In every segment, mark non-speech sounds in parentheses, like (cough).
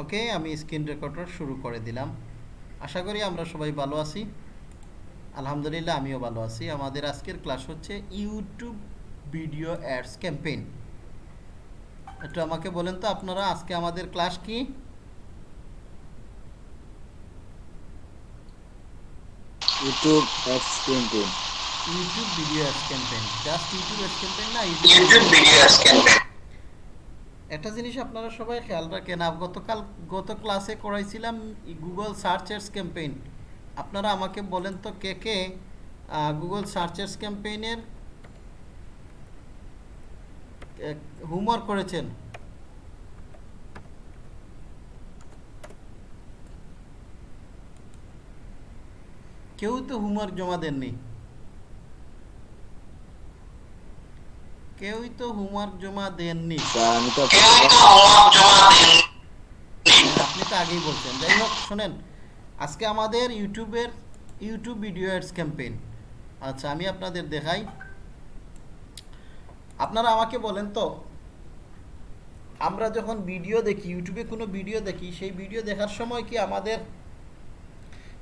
ওকে আমি screen recorder শুরু করে দিলাম। আশা করি আমরা সবাই ভালো আছি। আলহামদুলিল্লাহ আমিও ভালো আছি। আমাদের আজকের ক্লাস হচ্ছে ইউটিউব ভিডিও অ্যাডস ক্যাম্পেইন। একটু আমাকে বলেন তো আপনারা আজকে আমাদের ক্লাস কি? YouTube ads campaign. YouTube video ads campaign. Just YouTube ads campaign না ইউটিউব video ads campaign. একটা জিনিস আপনারা সবাই খেয়াল রাখেন গতকাল, গত ক্লাসে করাইছিলাম গুগল সার্চ এডস ক্যাম্পেইন আপনারা আমাকে বলেন তো কে কে গুগল সার্চ এডস ক্যাম্পেইনের হোমওয়ার্ক করেছেন? কেউ তো হোমওয়ার্ক জমা দেননি। কেউই তো হোমওয়ার্ক জমা দেননি। আমি তো। আপনি তো আগেই বলছেন। যাই হোক শোনেন আজকে আমাদের ইউটিউবের ইউটিউব ভিডিও অ্যাডস ক্যাম্পেইন। আচ্ছা আমি আপনাদের দেখাই। আপনারা আমাকে বলেন তো আমরা যখন ভিডিও দেখি ইউটিউবে কোনো ভিডিও দেখি সেই ভিডিও দেখার সময় কি আমাদের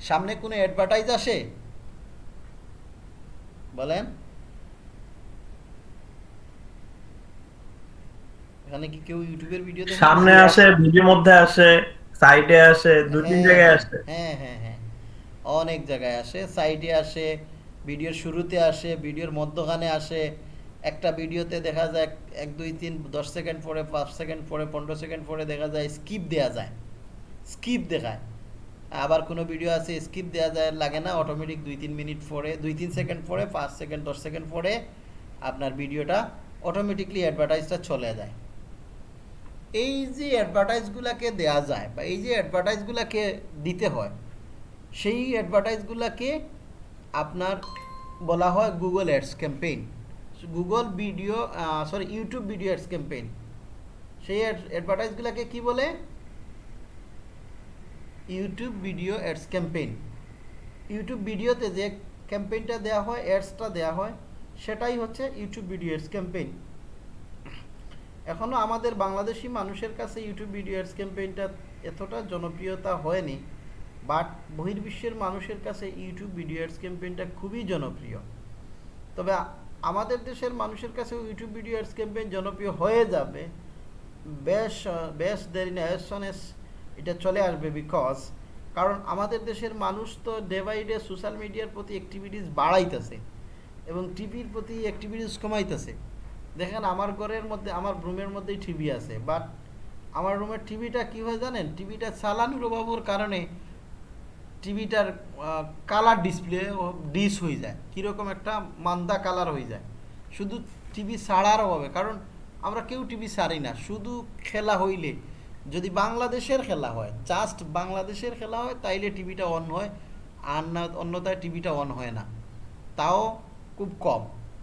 সামনে কোনো অ্যাডভার্টাইজ আসে? বলেন। এখানে কি কেউ ইউটিউবের ভিডিও দেখে সামনে আসে ভিডিওর মধ্যে আসে সাইডে আসে দু তিন হ্যাঁ, জায়গায় আসে। হ্যাঁ হ্যাঁ হ্যাঁ। অনেক জায়গায় আসে সাইডে আসে ভিডিওর শুরুতে আসে ভিডিওর মধ্যখানে আসে। একটা ভিডিওতে দেখা যায় এক- দুই তিন দশ সেকেন্ড পরে পাঁচ সেকেন্ড পরে পনেরো সেকেন্ড পরে দেখা যায় স্কিপ দেওয়া যায়। স্কিপ দেখায়। আবার কোনো ভিডিও আছে স্কিপ দেওয়া যায় লাগে না অটোমেটিক দুই তিন মিনিট পরে দুই তিন সেকেন্ড পরে পাঁচ সেকেন্ড দশ সেকেন্ড পরে আপনার ভিডিওটা অটোমেটিকলি অ্যাডভার্টাইজটা চলে যায়। এই যে অ্যাডভার্টাইজগুলোকে দেয়া যায় বা এই যে অ্যাডভার্টাইজগুলোকে দিতে হয়, সেই অ্যাডভার্টাইজগুলোকে আপনার বলা হয় Google ads campaign Google video sorry YouTube video ads campaign সেই অ্যাডভার্টাইজগুলোকে কি বলে? YouTube video ads campaign YouTube ভিডিওতে যে ক্যাম্পেইনটা দেওয়া হয় অ্যাডসটা দেওয়া হয়, সেটাই হচ্ছে ইউটিউব ভিডিও অ্যাডস ক্যাম্পেইন এখনও আমাদের বাংলাদেশি মানুষের কাছে ইউটিউব ভিডিও অ্যাডস ক্যাম্পেইনটা এতটা জনপ্রিয়তা হয়নি বাট বহির্বিশ্বের মানুষের কাছে ইউটিউব ভিডিও অ্যাডস ক্যাম্পেইনটা খুবই জনপ্রিয়। তবে আমাদের দেশের মানুষের কাছে ইউটিউব ভিডিও অ্যাডস ক্যাম্পেইন জনপ্রিয় হয়ে যাবে, বেশ বেশ দেরি না soon এটা চলে আসবে বিকজ কারণ আমাদের দেশের মানুষ তো ডে বাই ডে সোশ্যাল মিডিয়ার প্রতি অ্যাক্টিভিটিস বাড়াইতেছে এবং টিভির প্রতি অ্যাক্টিভিটিস কমাইতেছে। দেখেন আমার ঘরের মধ্যে, আমার রুমের মধ্যেই টিভি আছে বাট আমার রুমের টিভিটা কী হয় জানেন? টিভিটা চালানোর অভাবের কারণে টিভিটার কালার ডিসপ্লে ডিস হয়ে যায়, কীরকম একটা মান্দা কালার হয়ে যায়। শুধু টিভি ছাড়ার অভাবে, কারণ আমরা কেউ টিভি ছাড়ি না, শুধু খেলা হইলে। যদি বাংলাদেশের খেলা হয় জাস্ট বাংলাদেশের খেলা হয়, তাইলে টিভিটা অন হয়, আর না, অন্যথায় টিভিটা অন হয় না। তাও খুব কম।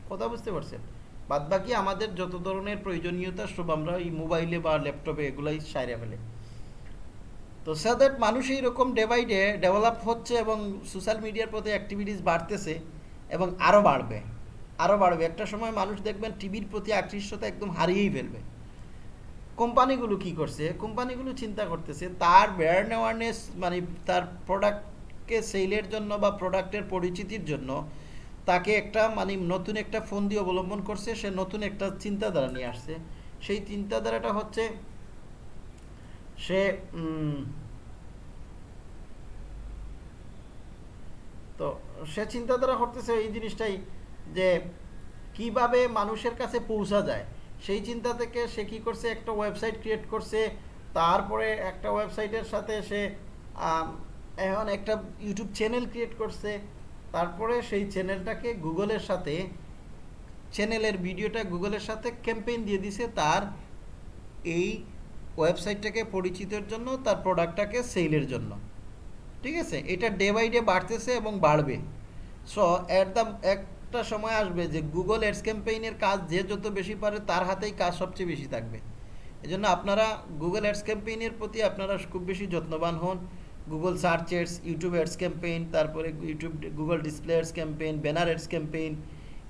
কথা বুঝতে পারছেন? বাদ বাকি আমাদের যত ধরনের প্রয়োজনীয়তা, সব আমরা এই মোবাইলে বা ল্যাপটপে এগুলাই সাইরে ফেলে। তো সো দ্যাট মানুষ এইরকম ডে বাই ডে ডেভেলপ হচ্ছে এবং সোশ্যাল মিডিয়ার প্রতি অ্যাক্টিভিটিস বাড়তেছে এবং আরও বাড়বে আরও বাড়বে। একটা সময় মানুষ দেখবেন টিভির প্রতি আকৃষ্টতা একদম হারিয়েই ফেলবে। কোম্পানিগুলো কি করছে? কোম্পানিগুলো চিন্তা করতেছে তার ব্র্যান্ড অ্যাওয়ারনেস মানে তার প্রোডাক্টকে সেলের জন্য বা প্রোডাক্টের পরিচিতির জন্য তাকে একটা মানে নতুন একটা ফোন দিয়ে অবলম্বন করছে, সে নতুন একটা চিন্তাধারা নিয়ে আসছে। সেই চিন্তাধারাটা হচ্ছে, সে তো সে চিন্তাধারা করতেছে এই জিনিসটাই যে কীভাবে মানুষের কাছে পৌঁছা যায়। সেই চিন্তা থেকে সে কি করছে? একটা ওয়েবসাইট ক্রিয়েট করছে। তারপরে একটা ওয়েবসাইটের সাথে সে এখন একটা ইউটিউব চ্যানেল ক্রিয়েট করছে। তারপরে সেই চ্যানেলটাকে গুগলের সাথে, চ্যানেলের ভিডিওটা গুগলের সাথে ক্যাম্পেইন দিয়ে দিছে তার এই ওয়েবসাইটটাকে পরিচিতের জন্য, তার প্রোডাক্টটাকে সেলের জন্য। ঠিক আছে? এটা ডে বাই ডে বাড়তেছে এবং বাড়বে। সো অ্যাট দ্য একটা সময় আসবে যে গুগল অ্যাডস ক্যাম্পেইনের কাজ যে যত বেশি পারে তার হাতেই কাজ সবচেয়ে বেশি থাকবে। এজন্য আপনারা গুগল অ্যাডস ক্যাম্পেইনের প্রতি আপনারা খুব বেশি যত্নবান হন। Google search ads YouTube ads campaign তারপরে YouTube Google display ads campaign banner ads campaign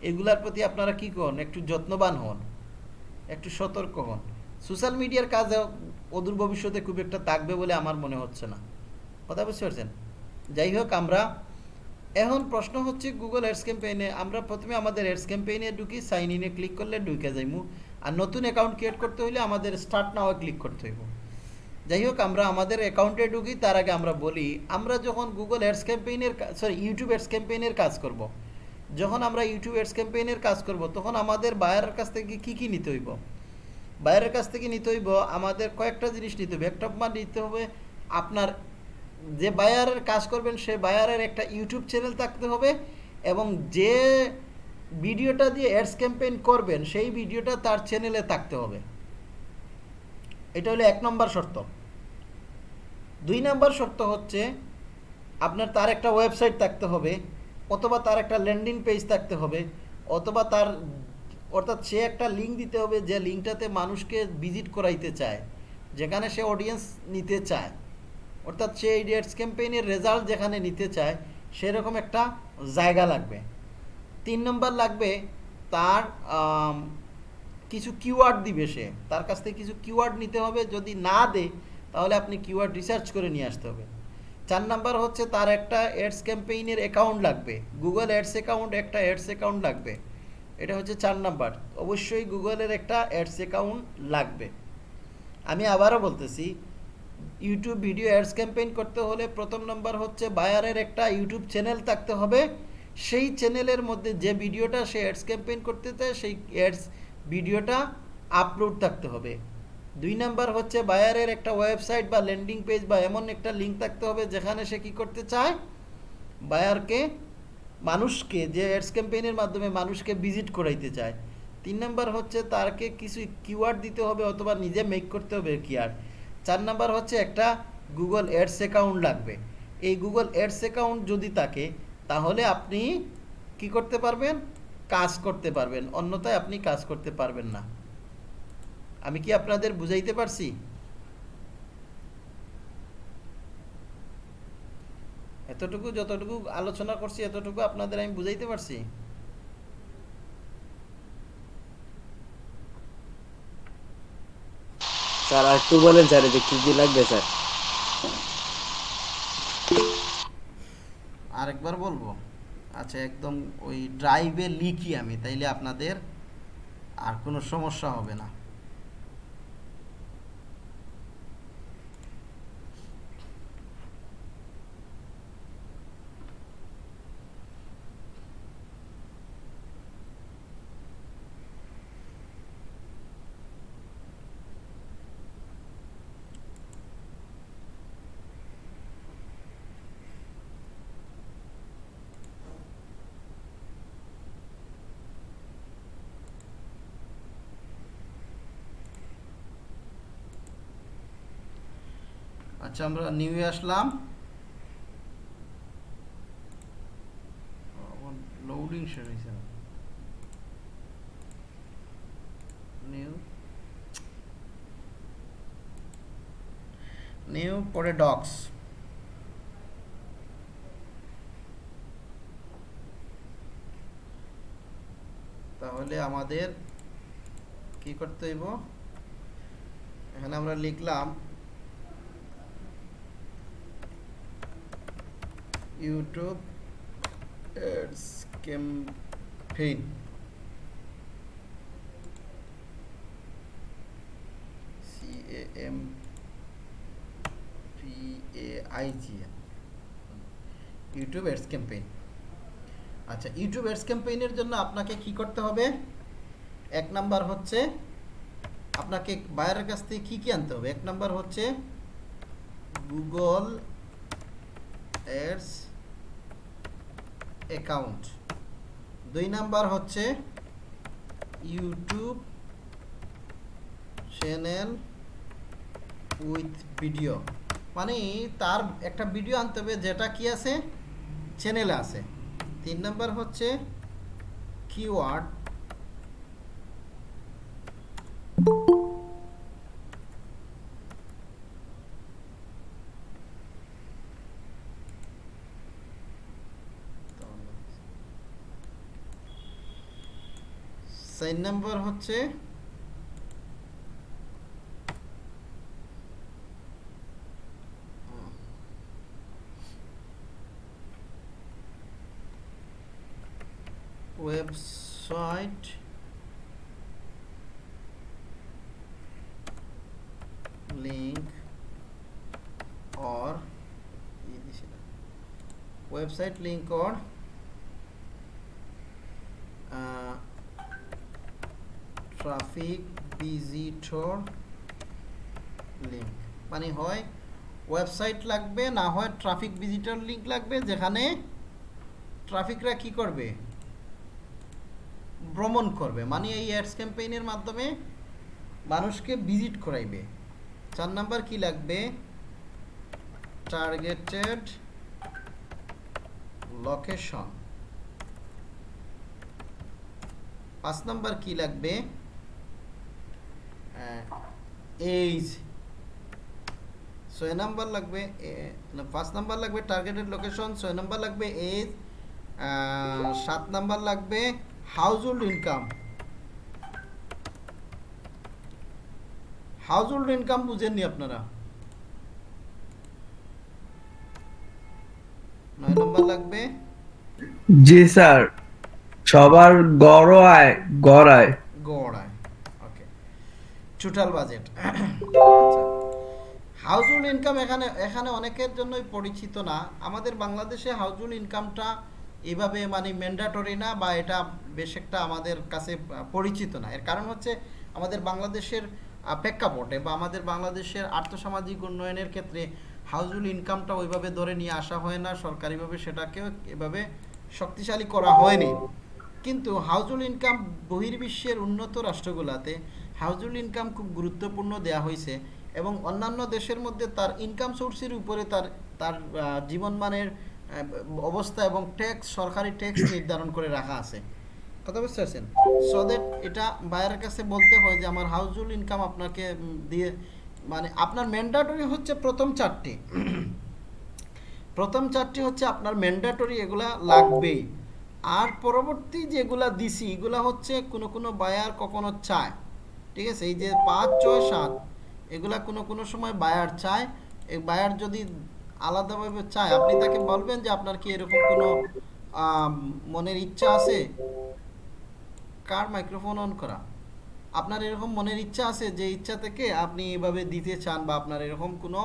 এগুলার প্রতি আপনারা কী করুন একটু যত্নবান হন। একটু সতর্ক হন। সোশ্যাল মিডিয়ার কাজ অদূর ভবিষ্যতে খুব একটা থাকবে বলে আমার মনে হচ্ছে না। কথা বুঝতে পারছেন? যাই হোক, আমরা এখন প্রশ্ন হচ্ছে গুগল এডস ক্যাম্পেইনে আমরা প্রথমে আমাদের এডস ক্যাম্পেইনে ঢুকি সাইন ইনে ক্লিক করলে ঢুকে যাইমু। আর নতুন অ্যাকাউন্ট ক্রিয়েট করতে হলে আমাদের স্টার্ট নাও ক্লিক করতে হইব। যাই হোক আমরা আমাদের অ্যাকাউন্টে ঢুকি, তার আগে আমরা বলি, আমরা যখন গুগল এডস ক্যাম্পেইনের সরি ইউটিউব এডস ক্যাম্পেইনের কাজ করব। যখন আমরা ইউটিউব এডস ক্যাম্পেইনের কাজ করব, তখন আমাদের বায়ারের কাছ থেকে কী কী নিতে হইব? বাইরের কাছ থেকে নিতে হইব, আমাদের কয়েকটা জিনিস নিতে হবে। একটা নিতে হবে আপনার, যে বায়ারের কাজ করবেন, সে বায়ারের একটা ইউটিউব চ্যানেল থাকতে হবে এবং যে ভিডিওটা দিয়ে অ্যাডস ক্যাম্পেইন করবেন, সেই ভিডিওটা তার চ্যানেলে থাকতে হবে। এটা হলো এক নম্বর শর্ত। দুই নম্বর শর্ত হচ্ছে আপনার তার একটা ওয়েবসাইট থাকতে হবে, অথবা তার একটা ল্যান্ডিং পেজ থাকতে হবে, অথবা তার, অর্থাৎ সে একটা লিঙ্ক দিতে হবে যে লিঙ্কটাতে মানুষকে ভিজিট করাইতে চায়, যেখানে সে অডিয়েন্স নিতে চায়। অর্থাৎ সে এই ডেটস ক্যাম্পেইনের রেজাল্ট যেখানে নিতে চায়, সেরকম একটা জায়গা লাগবে। তিন নম্বর লাগবে তার কিছু কিওয়ার্ড দিবে সে। তার কাছ থেকে কিছু কিওয়ার্ড নিতে হবে, যদি না দেয় তাহলে আপনি কিওয়ার্ড রিসার্চ করে নিয়ে আসতে হবে। চার নাম্বার হচ্ছে তার একটা অ্যাডস ক্যাম্পেইনের অ্যাকাউন্ট লাগবে। গুগল অ্যাডস অ্যাকাউন্ট একটা অ্যাডস অ্যাকাউন্ট লাগবে। এটা হচ্ছে চার নাম্বার। অবশ্যই গুগলের একটা অ্যাডস অ্যাকাউন্ট লাগবে। আমি আবারও বলতেছি ইউটিউব ভিডিও অ্যাডস ক্যাম্পেইন করতে হলে প্রথম নাম্বার হচ্ছে বায়ারের একটা ইউটিউব চ্যানেল থাকতে হবে। সেই চ্যানেলের মধ্যে যে ভিডিওটা সে অ্যাডস ক্যাম্পেইন করতে চায়, সেই অ্যাডস ভিডিওটা আপলোড থাকতে হবে। দুই নাম্বার হচ্ছে বায়ারের একটা ওয়েবসাইট বা ল্যান্ডিং পেজ বা এমন একটা লিঙ্ক থাকতে হবে যেখানে সে কী করতে চায়? বায়ারকে মানুষকে, যে অ্যাডস ক্যাম্পেইনের মাধ্যমে মানুষকে ভিজিট করাইতে চায়। তিন নাম্বার হচ্ছে তারকে কিছু কিওয়ার্ড দিতে হবে অথবা নিজে মেক করতে হবে কিওয়ার্ড চার নাম্বার হচ্ছে একটা গুগল অ্যাডস অ্যাকাউন্ট লাগবে। এই গুগল অ্যাডস অ্যাকাউন্ট যদি থাকে, তাহলে আপনি কি করতে পারবেন? কাজ করতে পারবেন অন্যথায় আপনি কাজ করতে পারবেন না। আমি কি আপনাদের বুঝাইতে পারছি? এতটুকু যতটুকু আলোচনা করছি এতটুকু আপনাদের আমি বুঝাইতে পারছি? স্যার আর একটু বলেন স্যার এটা কি কি লাগবে স্যার? আরেকবার বলব। আচ্ছা একদম ওই ড্রাইভে লিখি আমি তাইলে আপনাদের আর কোনো সমস্যা হবে না। আচ্ছা আমরা নিউ আসলাম। লোডিং শেয়ার হয়েছে নিউ। নিউ পরে ডক্স তাহলে আমাদের কি করতে হইব? এখানে আমরা লিখলাম YouTube ads campaign. C A M P A I G YouTube ads campaign. আচ্ছা ইউটিউব অ্যাডস ক্যাম্পেইনের জন্য আপনাকে কি করতে হবে? এক নাম্বার হচ্ছে আপনাকে বাইরের কাছ থেকে কী কী আনতে হবে? এক নাম্বার হচ্ছে গুগল অ্যাডস অ্যাকাউন্ট দুই নাম্বার হচ্ছে ইউটিউব চ্যানেল উইথ ভিডিও মানে তার একটা ভিডিও আনতে হবে যেটা কি আছে? চ্যানেলে আছে। তিন নাম্বার হচ্ছে কিওয়ার্ড সাইন নাম্বার হচ্ছে website link or website link or traffic visitor link. মানে হয় ওয়েবসাইট লাগবে, না হয় ট্রাফিক ভিজিটর লিঙ্ক লাগবে, যেখানে ট্রাফিকরা কি করবে? ভ্রমণ করবে। মানে এই অ্যাডস ক্যাম্পেইনের মাধ্যমে মানুষকে ভিজিট করাইবে। চার নাম্বার কি লাগবে? টার্গেটেড লোকেশন পাঁচ নাম্বার কি লাগবে? এইজ ছয় নাম্বার লাগবে পাঁচ নাম্বার লাগবে টার্গেটেড লোকেশন ছয় নাম্বার লাগবে এজ সাত নাম্বার লাগবে household income household income বুঝেননি আপনারা? নয় নম্বর লাগবে? জি, স্যার। সবার গড় আয় গড় আয়। টোটাল বাজেট হাউজহুল্ড ইনকাম এখানে এখানে অনেকের জন্যই পরিচিত না। আমাদের বাংলাদেশে হাউজহুল্ড ইনকামটা এভাবে মানে ম্যান্ডাটরি না বা এটা বেশ একটা আমাদের কাছে পরিচিত না। এর কারণ হচ্ছে আমাদের বাংলাদেশের প্রেক্ষাপটে বা আমাদের বাংলাদেশের আর্থসামাজিক উন্নয়নের ক্ষেত্রে হাউজহুল্ড ইনকামটা ওইভাবে ধরে নিয়ে আসা হয় না। সরকারিভাবে সেটাকেও এভাবে শক্তিশালী করা হয়নি। কিন্তু হাউজহুল্ড ইনকাম বহির্বিশ্বের উন্নত রাষ্ট্রগুলোতে হাউজহুল্ড ইনকাম খুব গুরুত্বপূর্ণ দেয়া হয়েছে এবং অন্যান্য দেশের মধ্যে তার ইনকাম সোর্সের উপরে তার তার জীবনমানের অবস্থা এবং ট্যাক্স সরকারি ট্যাক্স নির্ধারণ করে রাখা আছে। কথা বুঝতে পারছেন? সো দ্যাট এটা বাইরের কাছে বলতে হয় যে আমার হাউজহুল্ড ইনকাম আপনাকে দিয়ে মানে আপনার ম্যান্ডাটরি হচ্ছে প্রথম চারটি। প্রথম চারটি হচ্ছে আপনার ম্যান্ডাটরি এগুলা লাগবেই। আর পরবর্তী যেগুলা দিছি, এগুলা হচ্ছে কোনো কোনো বায়ার কখনো চায়। ঠিক আছে? এই যে পাঁচ, ছয়, সাত, এগুলা কোনো কোনো সময় বায়ার চায়। এই বায়ার যদি আলাদাভাবে চায়, আপনি তাকে বলবেন যে আপনার কি এরকম কোনো মনের ইচ্ছা আছে? কার মাইক্রোফোন অন করা? আপনার এরকম মনের ইচ্ছা আছে যে ইচ্ছা থেকে আপনি এভাবে দিতে চান বা আপনার এরকম কোনো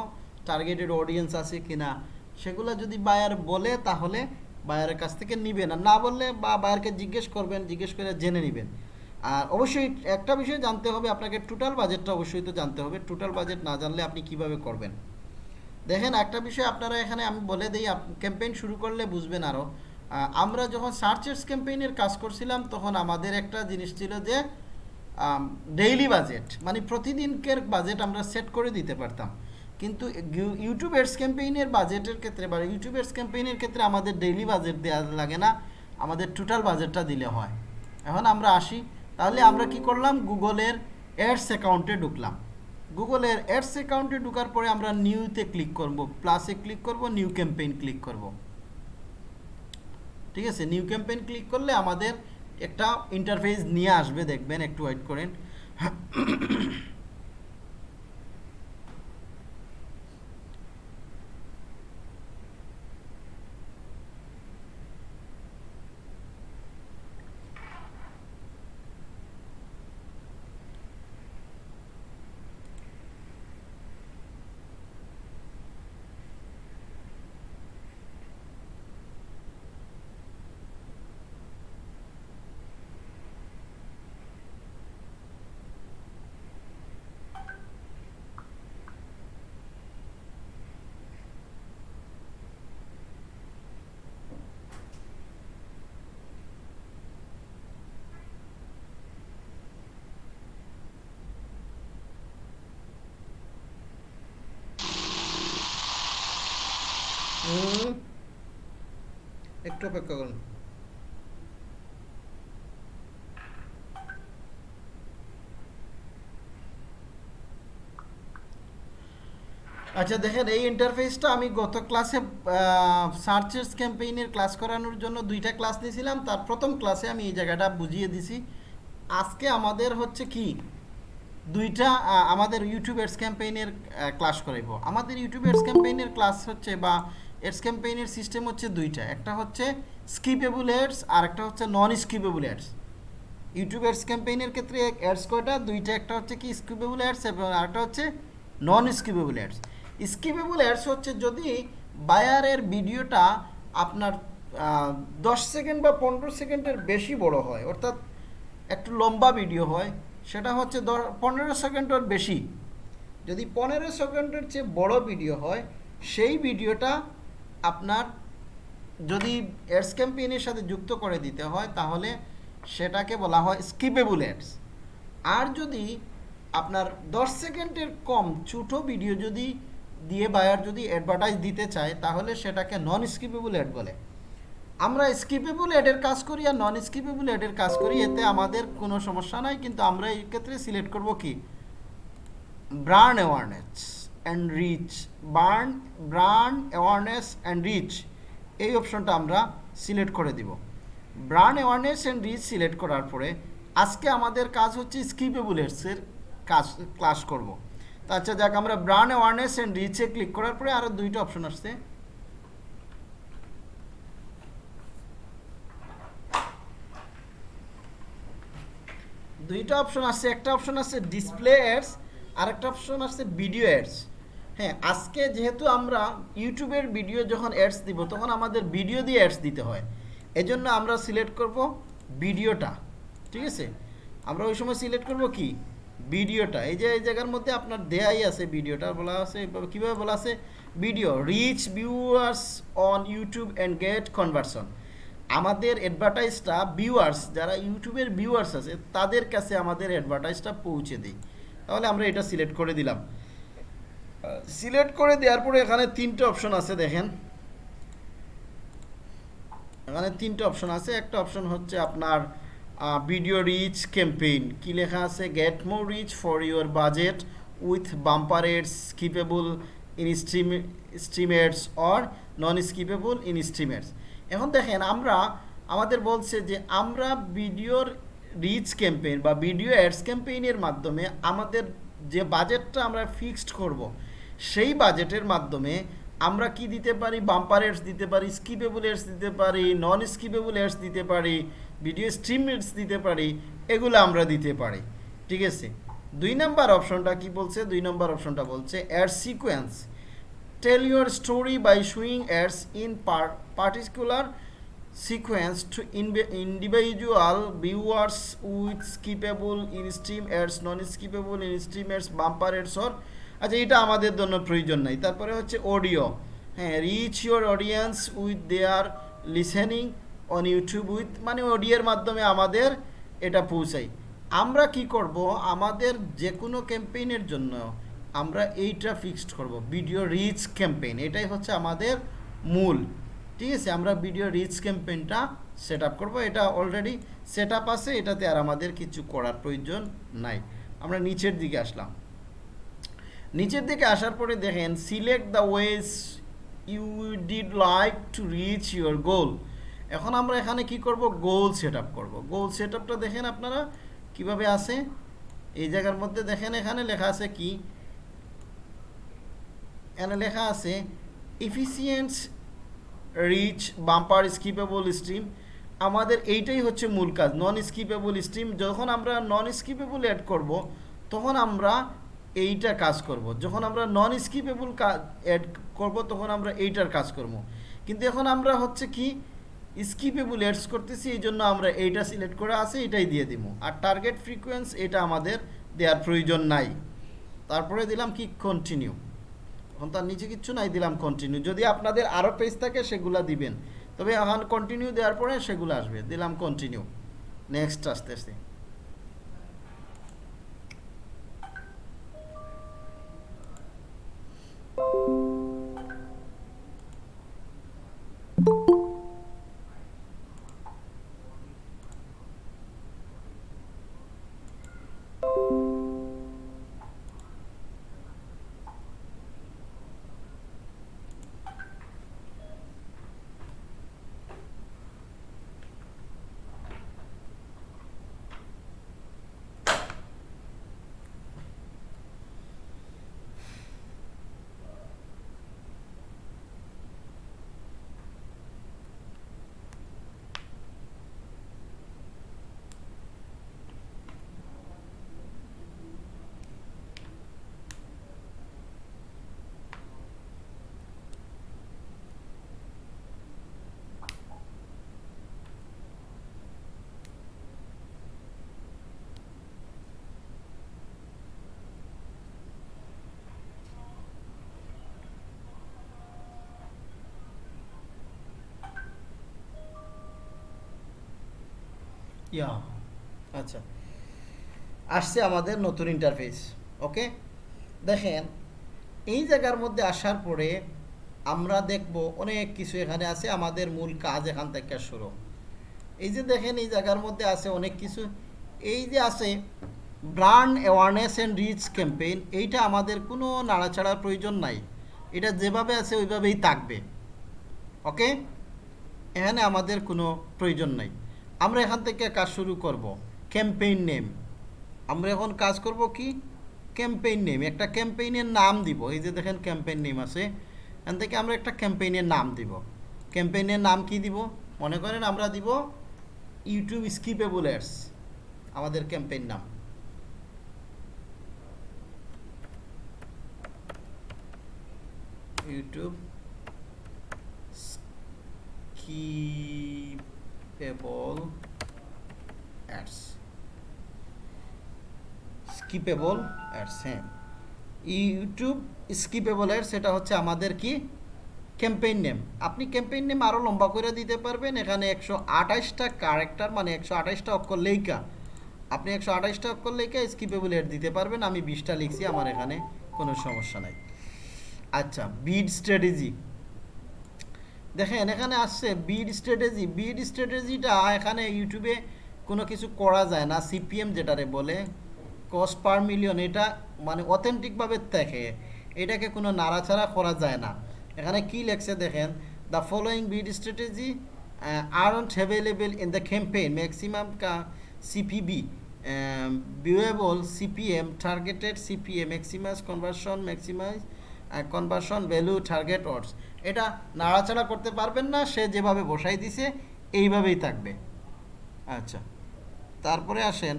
টার্গেটেড অডিয়েন্স আছে কিনা? সেগুলো যদি বায়ার বলে, তাহলে বায়ারের কাছ থেকে নিবেন। আর না বললে বা বায়ারকে জিজ্ঞেস করবেন, জিজ্ঞেস করে জেনে নেবেন। আর অবশ্যই একটা বিষয় জানতে হবে, আপনাকে টোটাল বাজেটটা অবশ্যই তো জানতে হবে। টোটাল বাজেট না জানলে আপনি কীভাবে করবেন? দেখেন, একটা বিষয় আপনারা এখানে আমি বলে দিই ক্যাম্পেইন শুরু করলে বুঝবেন আরও আমরা যখন সার্চেস ক্যাম্পেইনের কাজ করছিলাম, তখন আমাদের একটা জিনিস ছিল যে ডেইলি বাজেট মানে প্রতিদিনকের বাজেট আমরা সেট করে দিতে পারতাম। কিন্তু ইউ- ইউটিউব এডস ক্যাম্পেইনের বাজেটের ক্ষেত্রে বা ইউটিউব এডস ক্যাম্পেইনের ক্ষেত্রে আমাদের ডেইলি বাজেট দেওয়া লাগে না, আমাদের টোটাল বাজেটটা দিলে হয়। এখন আমরা আসি তাহলে আমরা কি করলাম? গুগলের অ্যাডস অ্যাকাউন্টে ঢুকলাম। গুগলের অ্যাডস অ্যাকাউন্টে ঢুকার পরে আমরা নিউতে ক্লিক করব। প্লাসে ক্লিক করব, নিউ ক্যাম্পেইন ক্লিক করব। ঠিক আছে? নিউ ক্যাম্পেইন ক্লিক করলে আমাদের একটা ইন্টারফেস নিয়ে আসবে, দেখবেন, একটু ওয়েট করেন হুম। একটু অপেক্ষা করুন। আচ্ছা দেখেন, এই ইন্টারফেসটা আমি গত ক্লাসে সার্চেস ক্যাম্পেইনের ক্লাস করানোর জন্য দুইটা ক্লাস নিয়েছিলাম। তার প্রথম ক্লাসে আমি এই জায়গাটা বুঝিয়ে দিছি। আজকে আমাদের হচ্ছে কি? দুইটা আমাদের ইউটিউব এডস ক্যাম্পেইনের ক্লাস করাইব। আমাদের ইউটিউব এডস ক্যাম্পেইনের ক্লাস হচ্ছে বা এডস ক্যাম্পেইনের সিস্টেম হচ্ছে দুইটা। একটা হচ্ছে স্কিপেবল অ্যাডস আর একটা হচ্ছে non skippable ads YouTube ads ক্যাম্পেইনের ক্ষেত্রে অ্যাডস কয়টা? দুইটা, একটা হচ্ছে কি স্কিপেবল অ্যাডস এবং আরেকটা হচ্ছে non skippable ads skippable ads হচ্ছে যদি বায়ারের ভিডিওটা আপনার দশ সেকেন্ড বা পনেরো সেকেন্ডের বেশি বড় হয়, অর্থাৎ একটু লম্বা ভিডিও হয়, সেটা হচ্ছে দ- পনেরো সেকেন্ডের বেশি। যদি পনেরো সেকেন্ডের চেয়ে বড় ভিডিও হয়, সেই ভিডিওটা আপনার যদি অ্যাডস ক্যাম্পেইনের সাথে যুক্ত করে দিতে হয়, তাহলে সেটাকে বলা হয় স্কিপেবল অ্যাডস আর যদি আপনার দশ সেকেন্ডের কম ছোটো ভিডিও যদি দিয়ে বায়ার যদি অ্যাডভার্টাইজ দিতে চায়, তাহলে সেটাকে নন স্কিপেবল অ্যাড বলে। আমরা স্কিপেবল অ্যাডের কাজ করি আর নন স্কিপেবল অ্যাডের কাজ করি, এতে আমাদের কোনো সমস্যা নাই, কিন্তু আমরা এই ক্ষেত্রে সিলেক্ট করব কি? ব্র্যান্ড অ্যাওয়ারনেস অ্যান্ড রিচ বার্ন ব্র্যান্ড অ্যাওয়ারনেস অ্যান্ড রিচ এই অপশনটা আমরা সিলেক্ট করে দিব। Brand awareness and reach select করার পরে আজকে আমাদের কাজ হচ্ছে স্কিপেবল এর কাজ ক্লাস করব। তো আচ্ছা যাক আমরা ব্র্যান্ড অ্যাওয়ারনেস অ্যান্ড রিচে ক্লিক করার পরে আরও দুইটা অপশন আসছে। দুইটা অপশন আছে একটা অপশন আছে ডিসপ্লে অ্যাডস আর একটা অপশন আছে ভিডিও অ্যাডস হ্যাঁ আজকে যেহেতু আমরা ইউটিউবের ভিডিও যখন অ্যাডস দিব, তখন আমাদের ভিডিও দিয়ে অ্যাডস দিতে হয়। এজন্য আমরা সিলেক্ট করব ভিডিওটা, ঠিক আছে? আমরা ওই সময় সিলেক্ট করব কি? ভিডিওটা। এই যে, এই জায়গার মধ্যে আপনার দেয়াই আছে ভিডিওটা, বলা আছে, কীভাবে বলা আছে? Video reach viewers on YouTube and get conversion আমাদের অ্যাডভার্টাইজটা ভিউয়ার্স যারা ইউটিউবের ভিউয়ার্স আছে, তাদের কাছে আমাদের অ্যাডভার্টাইজটা পৌঁছে দিই। তাহলে আমরা এটা সিলেক্ট করে দিলাম। সিলেক্ট করে দেওয়ার পরে এখানে তিনটে অপশন আছে, দেখেন। এখানে তিনটে অপশন আছে। একটা অপশন হচ্ছে আপনার ভিডিও রিচ ক্যাম্পেইন কি লেখা আছে? Get more reach for your budget with bumper ads skippable in stream stream ads or non skippable in stream ads এখন দেখেন, আমরা, আমাদের বলছে যে আমরা ভিডিওর রিচ ক্যাম্পেইন বা ভিডিও অ্যাডস ক্যাম্পেইনের মাধ্যমে আমাদের যে বাজেটটা আমরা ফিক্সড করব সেই বাজেটের মাধ্যমে আমরা কি দিতে পারি? বাম্পার এডস দিতে পারি স্কিপেবল এডস দিতে পারি নন স্কিপেবল এডস দিতে পারি ভিডিও স্ট্রিম এডস দিতে পারি, এগুলো আমরা দিতে পারি। ঠিক আছে? দুই নম্বর অপশনটা কি বলছে? দুই নম্বর অপশনটা বলছে ad sequence tell your story by showing ads in particular sequence to individual viewers with skippable in stream ads non skippable in stream ads bumper ads or আচ্ছা এটা আমাদের জন্য প্রয়োজন নাই। তারপরে হচ্ছে অডিও হ্যাঁ reach your audience with their listening on YouTube with মানে অডিওর মাধ্যমে আমাদের এটা পৌঁছাই আমরা কি করব? আমাদের যে কোনো ক্যাম্পেইনের জন্য আমরা এইটা ফিক্সড করব। ভিডিও রিচ ক্যাম্পেইন এটাই হচ্ছে আমাদের মূল। ঠিক আছে, আমরা ভিডিও রিচ ক্যাম্পেইনটা সেট আপ করব। এটা অলরেডি সেট আপ আছে, এটাতে আর আমাদের কিছু করার প্রয়োজন নাই। আমরা নিচের দিকে আসলাম। নিচের দিকে আসার পরে দেখেন select the ways you did like to reach your goal এখন আমরা এখানে কি করব? গোল সেট আপ করব। গোল সেট আপটা দেখেন আপনারা কীভাবে আছে? এই জায়গার মধ্যে দেখেন, এখানে লেখা আছে কি? এখানে লেখা আছে efficient reach bumper skippable stream আমাদের এইটাই হচ্ছে মূল কাজ নন স্কিপেবল স্ট্রিম যখন আমরা নন স্কিপেবল অ্যাড করব, তখন আমরা এইটা কাজ করব। যখন আমরা নন স্কিপেবল অ্যাড করব, তখন আমরা এইটার কাজ করব। কিন্তু এখন আমরা হচ্ছে কি স্কিপেবল অ্যাডস করতেছি, এই জন্য আমরা এইটা সিলেক্ট করে আছে এটাই দিয়ে দিব। আর টার্গেট ফ্রিকোয়েন্স এটা আমাদের দেওয়ার প্রয়োজন নাই। তারপরে দিলাম কি কন্টিনিউ এখন তার নিচে কিচ্ছু নাই, দিলাম কন্টিনিউ যদি আপনাদের আরও পেজ থাকে, সেগুলা দিবেন। তবে এখন কন্টিনিউ দেওয়ার পরে সেগুলো আসবে। দিলাম কন্টিনিউ নেক্সট আস্তে আস্তে ইয়া। আচ্ছা। আসছে আমাদের নতুন ইন্টারফেস ওকে দেখেন, এই জায়গার মধ্যে আসার পরে আমরা দেখব অনেক কিছু এখানে আছে, আমাদের মূল কাজ এখান থেকে শুরু। এই যে দেখেন, এই জায়গার মধ্যে আছে অনেক কিছু। এই যে আছে brand awareness and reach campaign এইটা আমাদের কোনো নাড়াচাড়ার প্রয়োজন নাই। এটা যেভাবে আছে, ওইভাবেই থাকবে। ওকে এখানে আমাদের কোনো প্রয়োজন নাই। আমরা এখান থেকে কাজ শুরু করব। ক্যাম্পেইন নেম আমরা এখন কাজ করব কি? ক্যাম্পেইন নেম একটা ক্যাম্পেইনের নাম দিব। এই যে দেখেন ক্যাম্পেইন নেম আছে। এখান থেকে আমরা একটা ক্যাম্পেইনের নাম দিব। ক্যাম্পেইনের নাম কি দিব? মনে করেন আমরা দিব ইউটিউব স্কিপেবল অ্যাডস আমাদের ক্যাম্পেইন নাম। YouTube skippable ads skippable ads হ্যাঁ। ইউটিউব স্কিপেবল অ্যাডস সেটা হচ্ছে আমাদের কি? ক্যাম্পেইন নেম আপনি ক্যাম্পেইন নেম আরও লম্বা করে দিতে পারবেন। এখানে একশো আঠাশটা ক্যারেক্টার মানে একশো আঠাশটা অক্ষর লেখা আপনি একশো আঠাশটা অক্ষর লেখা স্কিপেবল অ্যাড দিতে পারবেন। আমি বিশটা লিখছি, আমার এখানে কোনো সমস্যা নাই। আচ্ছা বিড স্ট্র্যাটেজি দেখেন, এখানে আসছে বিড স্ট্র্যাটেজি বিড স্ট্র্যাটেজিটা এখানে ইউটিউবে কোনো কিছু করা যায় না সিপিএম যেটারে বলে। কস্ট পার মিলিয়ন এটা মানে অথেন্টিকভাবে দেখে। এটাকে কোনো নাড়াচাড়া করা যায় না। এখানে কি লেখছে দেখেন the following bid strategy are aren't available in the campaign maximum কা CPV viewable CPM targeted CPM maximise conversion maximise conversion value target অর্ডস এটা নাড়াচাড়া করতে পারবেন না, সে যেভাবে বসাই দিছে, এইভাবেই থাকবে। আচ্ছা তারপরে আসেন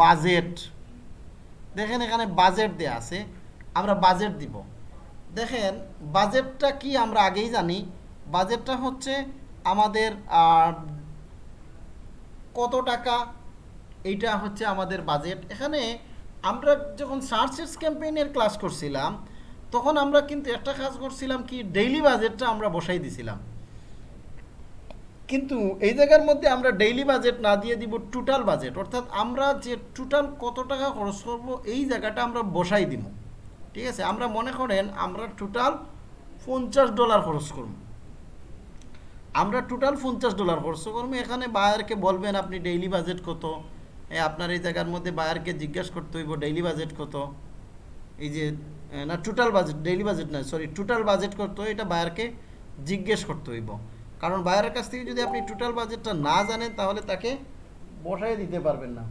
বাজেট দেখেন এখানে বাজেট দেয়া আছে, আমরা বাজেট দিব। দেখেন বাজেটটা কি আমরা আগেই জানি বাজেটটা হচ্ছে আমাদের কত টাকা, এইটা হচ্ছে আমাদের বাজেট এখানে আমরা যখন সার্চেস ক্যাম্পেইনের ক্লাস করছিলাম তখন আমরা কিন্তু একটা কাজ করছিলাম কি ডেইলি বাজেটটা আমরা বসাই দিছিলাম। কিন্তু এই জায়গার মধ্যে আমরা ডেইলি বাজেট না দিয়ে দিব টোটাল বাজেট অর্থাৎ আমরা যে টোটাল কত টাকা খরচ করব, এই জায়গাটা আমরা বসাই দিব। ঠিক আছে? আমরা মনে করেন আমরা টোটাল পঞ্চাশ ডলার খরচ করব। আমরা টোটাল পঞ্চাশ ডলার খরচ করব। এখানে বায়ারকে বলবেন, আপনি ডেইলি বাজেট কত? আপনার এই জায়গার মধ্যে বায়ারকে জিজ্ঞেস করতে হইব ডেইলি বাজেট কত? এই যে না টোটাল বাজেট ডেইলি বাজেট না সরি টোটাল বাজেট করতে হয়, এটা বায়ারকে জিজ্ঞেস করতে হইব। কারণ বায়ারের কাছ থেকে যদি আপনি টোটাল বাজেটটা না জানেন, তাহলে তাকে বসাই দিতে পারবেন না।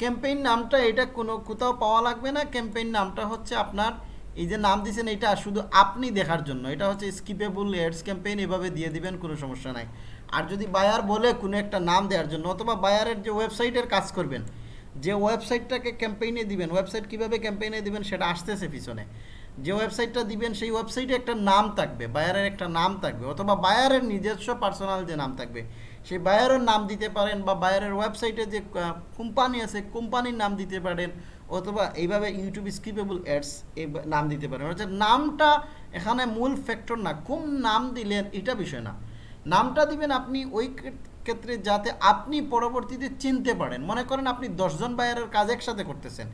ক্যাম্পেইন নামটা এটা কোনো, কোথাও পাওয়া লাগবে না। ক্যাম্পেইন নামটা হচ্ছে আপনার, এই যে নাম দিয়েছেন এটা শুধু আপনি দেখার জন্য। এটা হচ্ছে স্কিপেবল এডস ক্যাম্পেইন এভাবে দিয়ে দিবেন, কোনো সমস্যা নাই। আর যদি বায়ার বলে কোনো একটা নাম দেওয়ার জন্য, অথবা বায়ারের যে ওয়েবসাইটের কাজ করবেন যে ওয়েবসাইটটাকে ক্যাম্পেইনে দিবেন ওয়েবসাইট কীভাবে ক্যাম্পেইনে দিবেন সেটা আসতেছে পিছনে। যে ওয়েবসাইটটা দিবেন, সেই ওয়েবসাইটে একটা নাম থাকবে বায়ারের একটা নাম থাকবে, অথবা বায়ারের নিজস্ব পার্সোনাল যে নাম থাকবে, সেই বায়ারের নাম দিতে পারেন বা বায়ারের ওয়েবসাইটে যে কোম্পানি আছে কোম্পানির নাম দিতে পারেন, অথবা এইভাবে ইউটিউব স্কিপেবল অ্যাডস এই নাম দিতে পারেন। অর্থাৎ নামটা এখানে মূল ফ্যাক্টর না কোন নাম দিলেন, এটা বিষয় না। নামটা দিবেন আপনি ওই ক্ষেত্রে যাতে আপনি পরবর্তীতে চিনতে পারেন। মনে করেন আপনি দশজন বায়ারের কাজ একসাথে করতেছেন।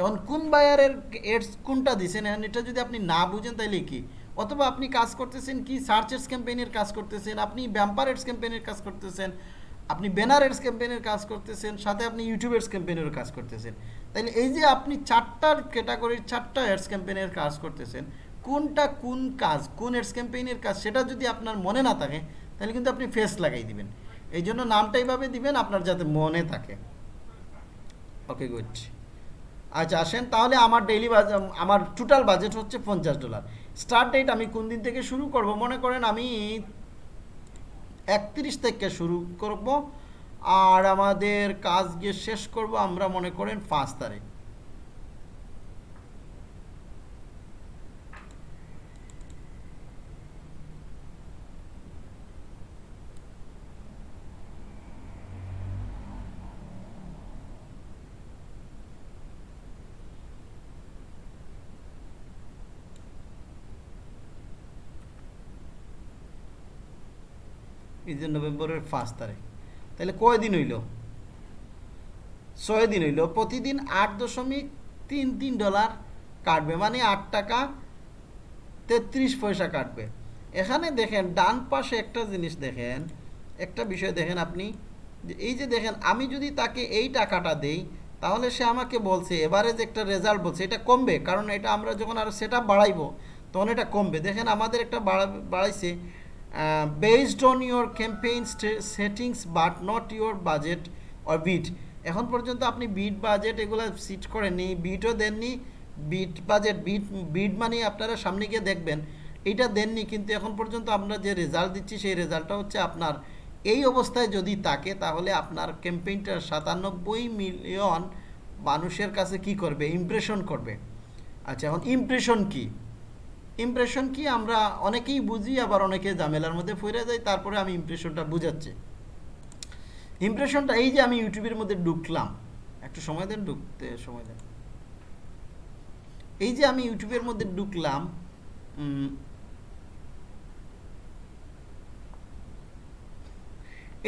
এখন কোন বায়ারের এডস কোনটা দিছেন? এখন এটা যদি আপনি না বুঝেন তাহলে কি? অথবা আপনি কাজ করতেছেন কি? সার্চ এডস ক্যাম্পেইনের কাজ করতেছেন, আপনি ব্যাম্পার এডস ক্যাম্পেইনের কাজ করতেছেন, আপনি ব্যানার এডস ক্যাম্পেইনের কাজ করতেছেন, সাথে আপনি ইউটিউব এডস ক্যাম্পেইনের কাজ করতেছেন। তাহলে এই যে আপনি চারটার ক্যাটাগরির চারটা এডস ক্যাম্পেইনের কাজ করতেছেন, কোনটা কোন কাজ, কোন এডস ক্যাম্পেইনের কাজ, সেটা যদি আপনার মনে না থাকে তাহলে কিন্তু আপনি ফেস লাগাই দিবেন। এই জন্য নামটা এইভাবে দিবেন, আপনার যাতে মনে থাকে। ওকে গুড আচ্ছা আসেন, তাহলে আমার ডেইলি আমার টোটাল বাজেট হচ্ছে পঞ্চাশ ডলার স্টার্ট ডেট আমি কোন দিন থেকে শুরু করব? মনে করেন আমি একত্রিশ থেকে শুরু করব, আর আমাদের কাজ গিয়ে শেষ করব আমরা মনে করেন পাঁচ তারিখ। এই যে নভেম্বরের পাঁচ তারিখ। তাহলে কয় দিন হইল? ছয় দিন হইল। প্রতিদিন আট দশমিক তিন তিন ডলার কাটবে মানে আট টাকা তেত্রিশ পয়সা কাটবে। এখানে দেখেন, ডান পাশে একটা জিনিস দেখেন, একটা বিষয় দেখেন আপনি এই যে দেখেন, আমি যদি তাকে এই টাকাটা দেই, তাহলে সে আমাকে বলছে, এভারেজ একটা রেজাল্ট বলছে, এটা কমবে, কারণ এটা আমরা যখন আরও সেটা বাড়াইবো, তখন এটা কমবে। দেখেন আমাদের একটা বাড়া- based on your campaign settings but not your budget or bid এখন পর্যন্ত আপনি বিট বাজেট এগুলো সিট করেননি বিটও দেননি বিট বাজেট বিট বিট মানে আপনারা সামনে গিয়ে দেখবেন। এটা দেননি, কিন্তু এখন পর্যন্ত আমরা যে রেজাল্ট দিচ্ছি, সেই রেজাল্টটা হচ্ছে আপনার। এই অবস্থায় যদি থাকে, তাহলে আপনার ক্যাম্পেইনটা সাতানব্বই মিলিয়ন মানুষের কাছে কি করবে? ইমপ্রেশন করবে। আচ্ছা এখন ইমপ্রেশন কি? ইমপ্রেশন কি? আমরা অনেকেই বুঝি, আবার অনেকে ঝামেলার মধ্যে ফিরে যাই তারপরে আমি ইমপ্রেশনটা বুঝাচ্ছি। ইমপ্রেশনটা এই যে আমি ইউটিউবের মধ্যে ঢুকলাম। একটু সময় দেন, ঢুকতে সময় দেন। এই যে আমি ইউটিউবের মধ্যে ঢুকলাম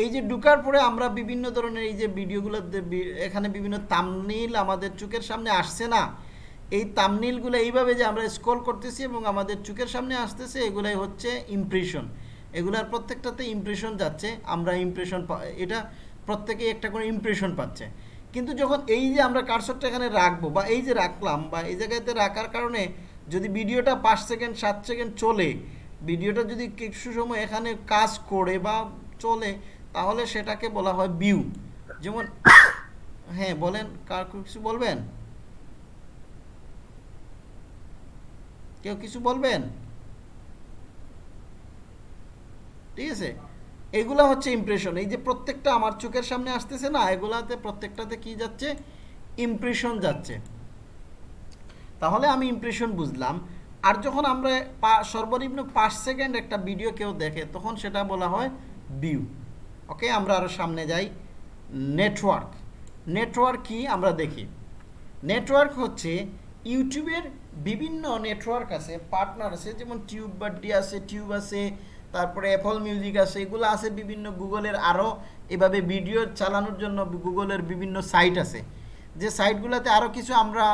এই যে ঢুকার পরে আমরা বিভিন্ন ধরনের এই যে ভিডিওগুলো এখানে বিভিন্ন তামনিল আমাদের চোখের সামনে আসছে না। এই তামনিলগুলো এইভাবে যে আমরা স্ক্রল করতেছি এবং আমাদের চোখের সামনে আসতেছে, এগুলাই হচ্ছে ইমপ্রেশন এগুলার প্রত্যেকটাতে ইমপ্রেশন যাচ্ছে, আমরা ইমপ্রেশন এটা প্রত্যেকেই একটা করে ইমপ্রেশন পাচ্ছে। কিন্তু যখন এই যে আমরা কারসরটা এখানে রাখব বা এই যে রাখলাম বা এই জায়গাতে রাখার কারণে যদি ভিডিওটা পাঁচ সেকেন্ড, সাত সেকেন্ড চলে, ভিডিওটা যদি কিছু সময় এখানে কাজ করে বা চলে, তাহলে সেটাকে বলা হয় ভিউ যেমন (coughs) হ্যাঁ বলেন, কার কিছু বলবেন? কেউ কিছু বলবেন? ঠিক আছে? এগুলা হচ্ছে ইমপ্রেশন এই যে প্রত্যেকটা আমার চোখের সামনে আসতেছে না, এগুলাতে প্রত্যেকটাতে কি যাচ্ছে? ইমপ্রেশন যাচ্ছে। তাহলে আমি ইমপ্রেশন বুঝলাম। আর যখন আমরা সর্বনিম্ন পাঁচ সেকেন্ড একটা ভিডিও কেউ দেখে, তখন সেটা বলা হয় ভিউ ওকে, আমরা আরও সামনে যাই। নেটওয়ার্ক নেটওয়ার্ক কি? আমরা দেখি। নেটওয়ার্ক হচ্ছে ইউটিউবের বিভিন্ন নেটওয়ার্ক আছে পার্টনার আছে, যেমন টিউব বাড্ডি আছে টিউব আছে, তারপরে অ্যাপল মিউজিক আছে, এগুলো আছে বিভিন্ন গুগলের আরও এভাবে ভিডিও চালানোর জন্য গুগলের বিভিন্ন সাইট আছে। যে সাইটগুলোতে আরও কিছু আমরা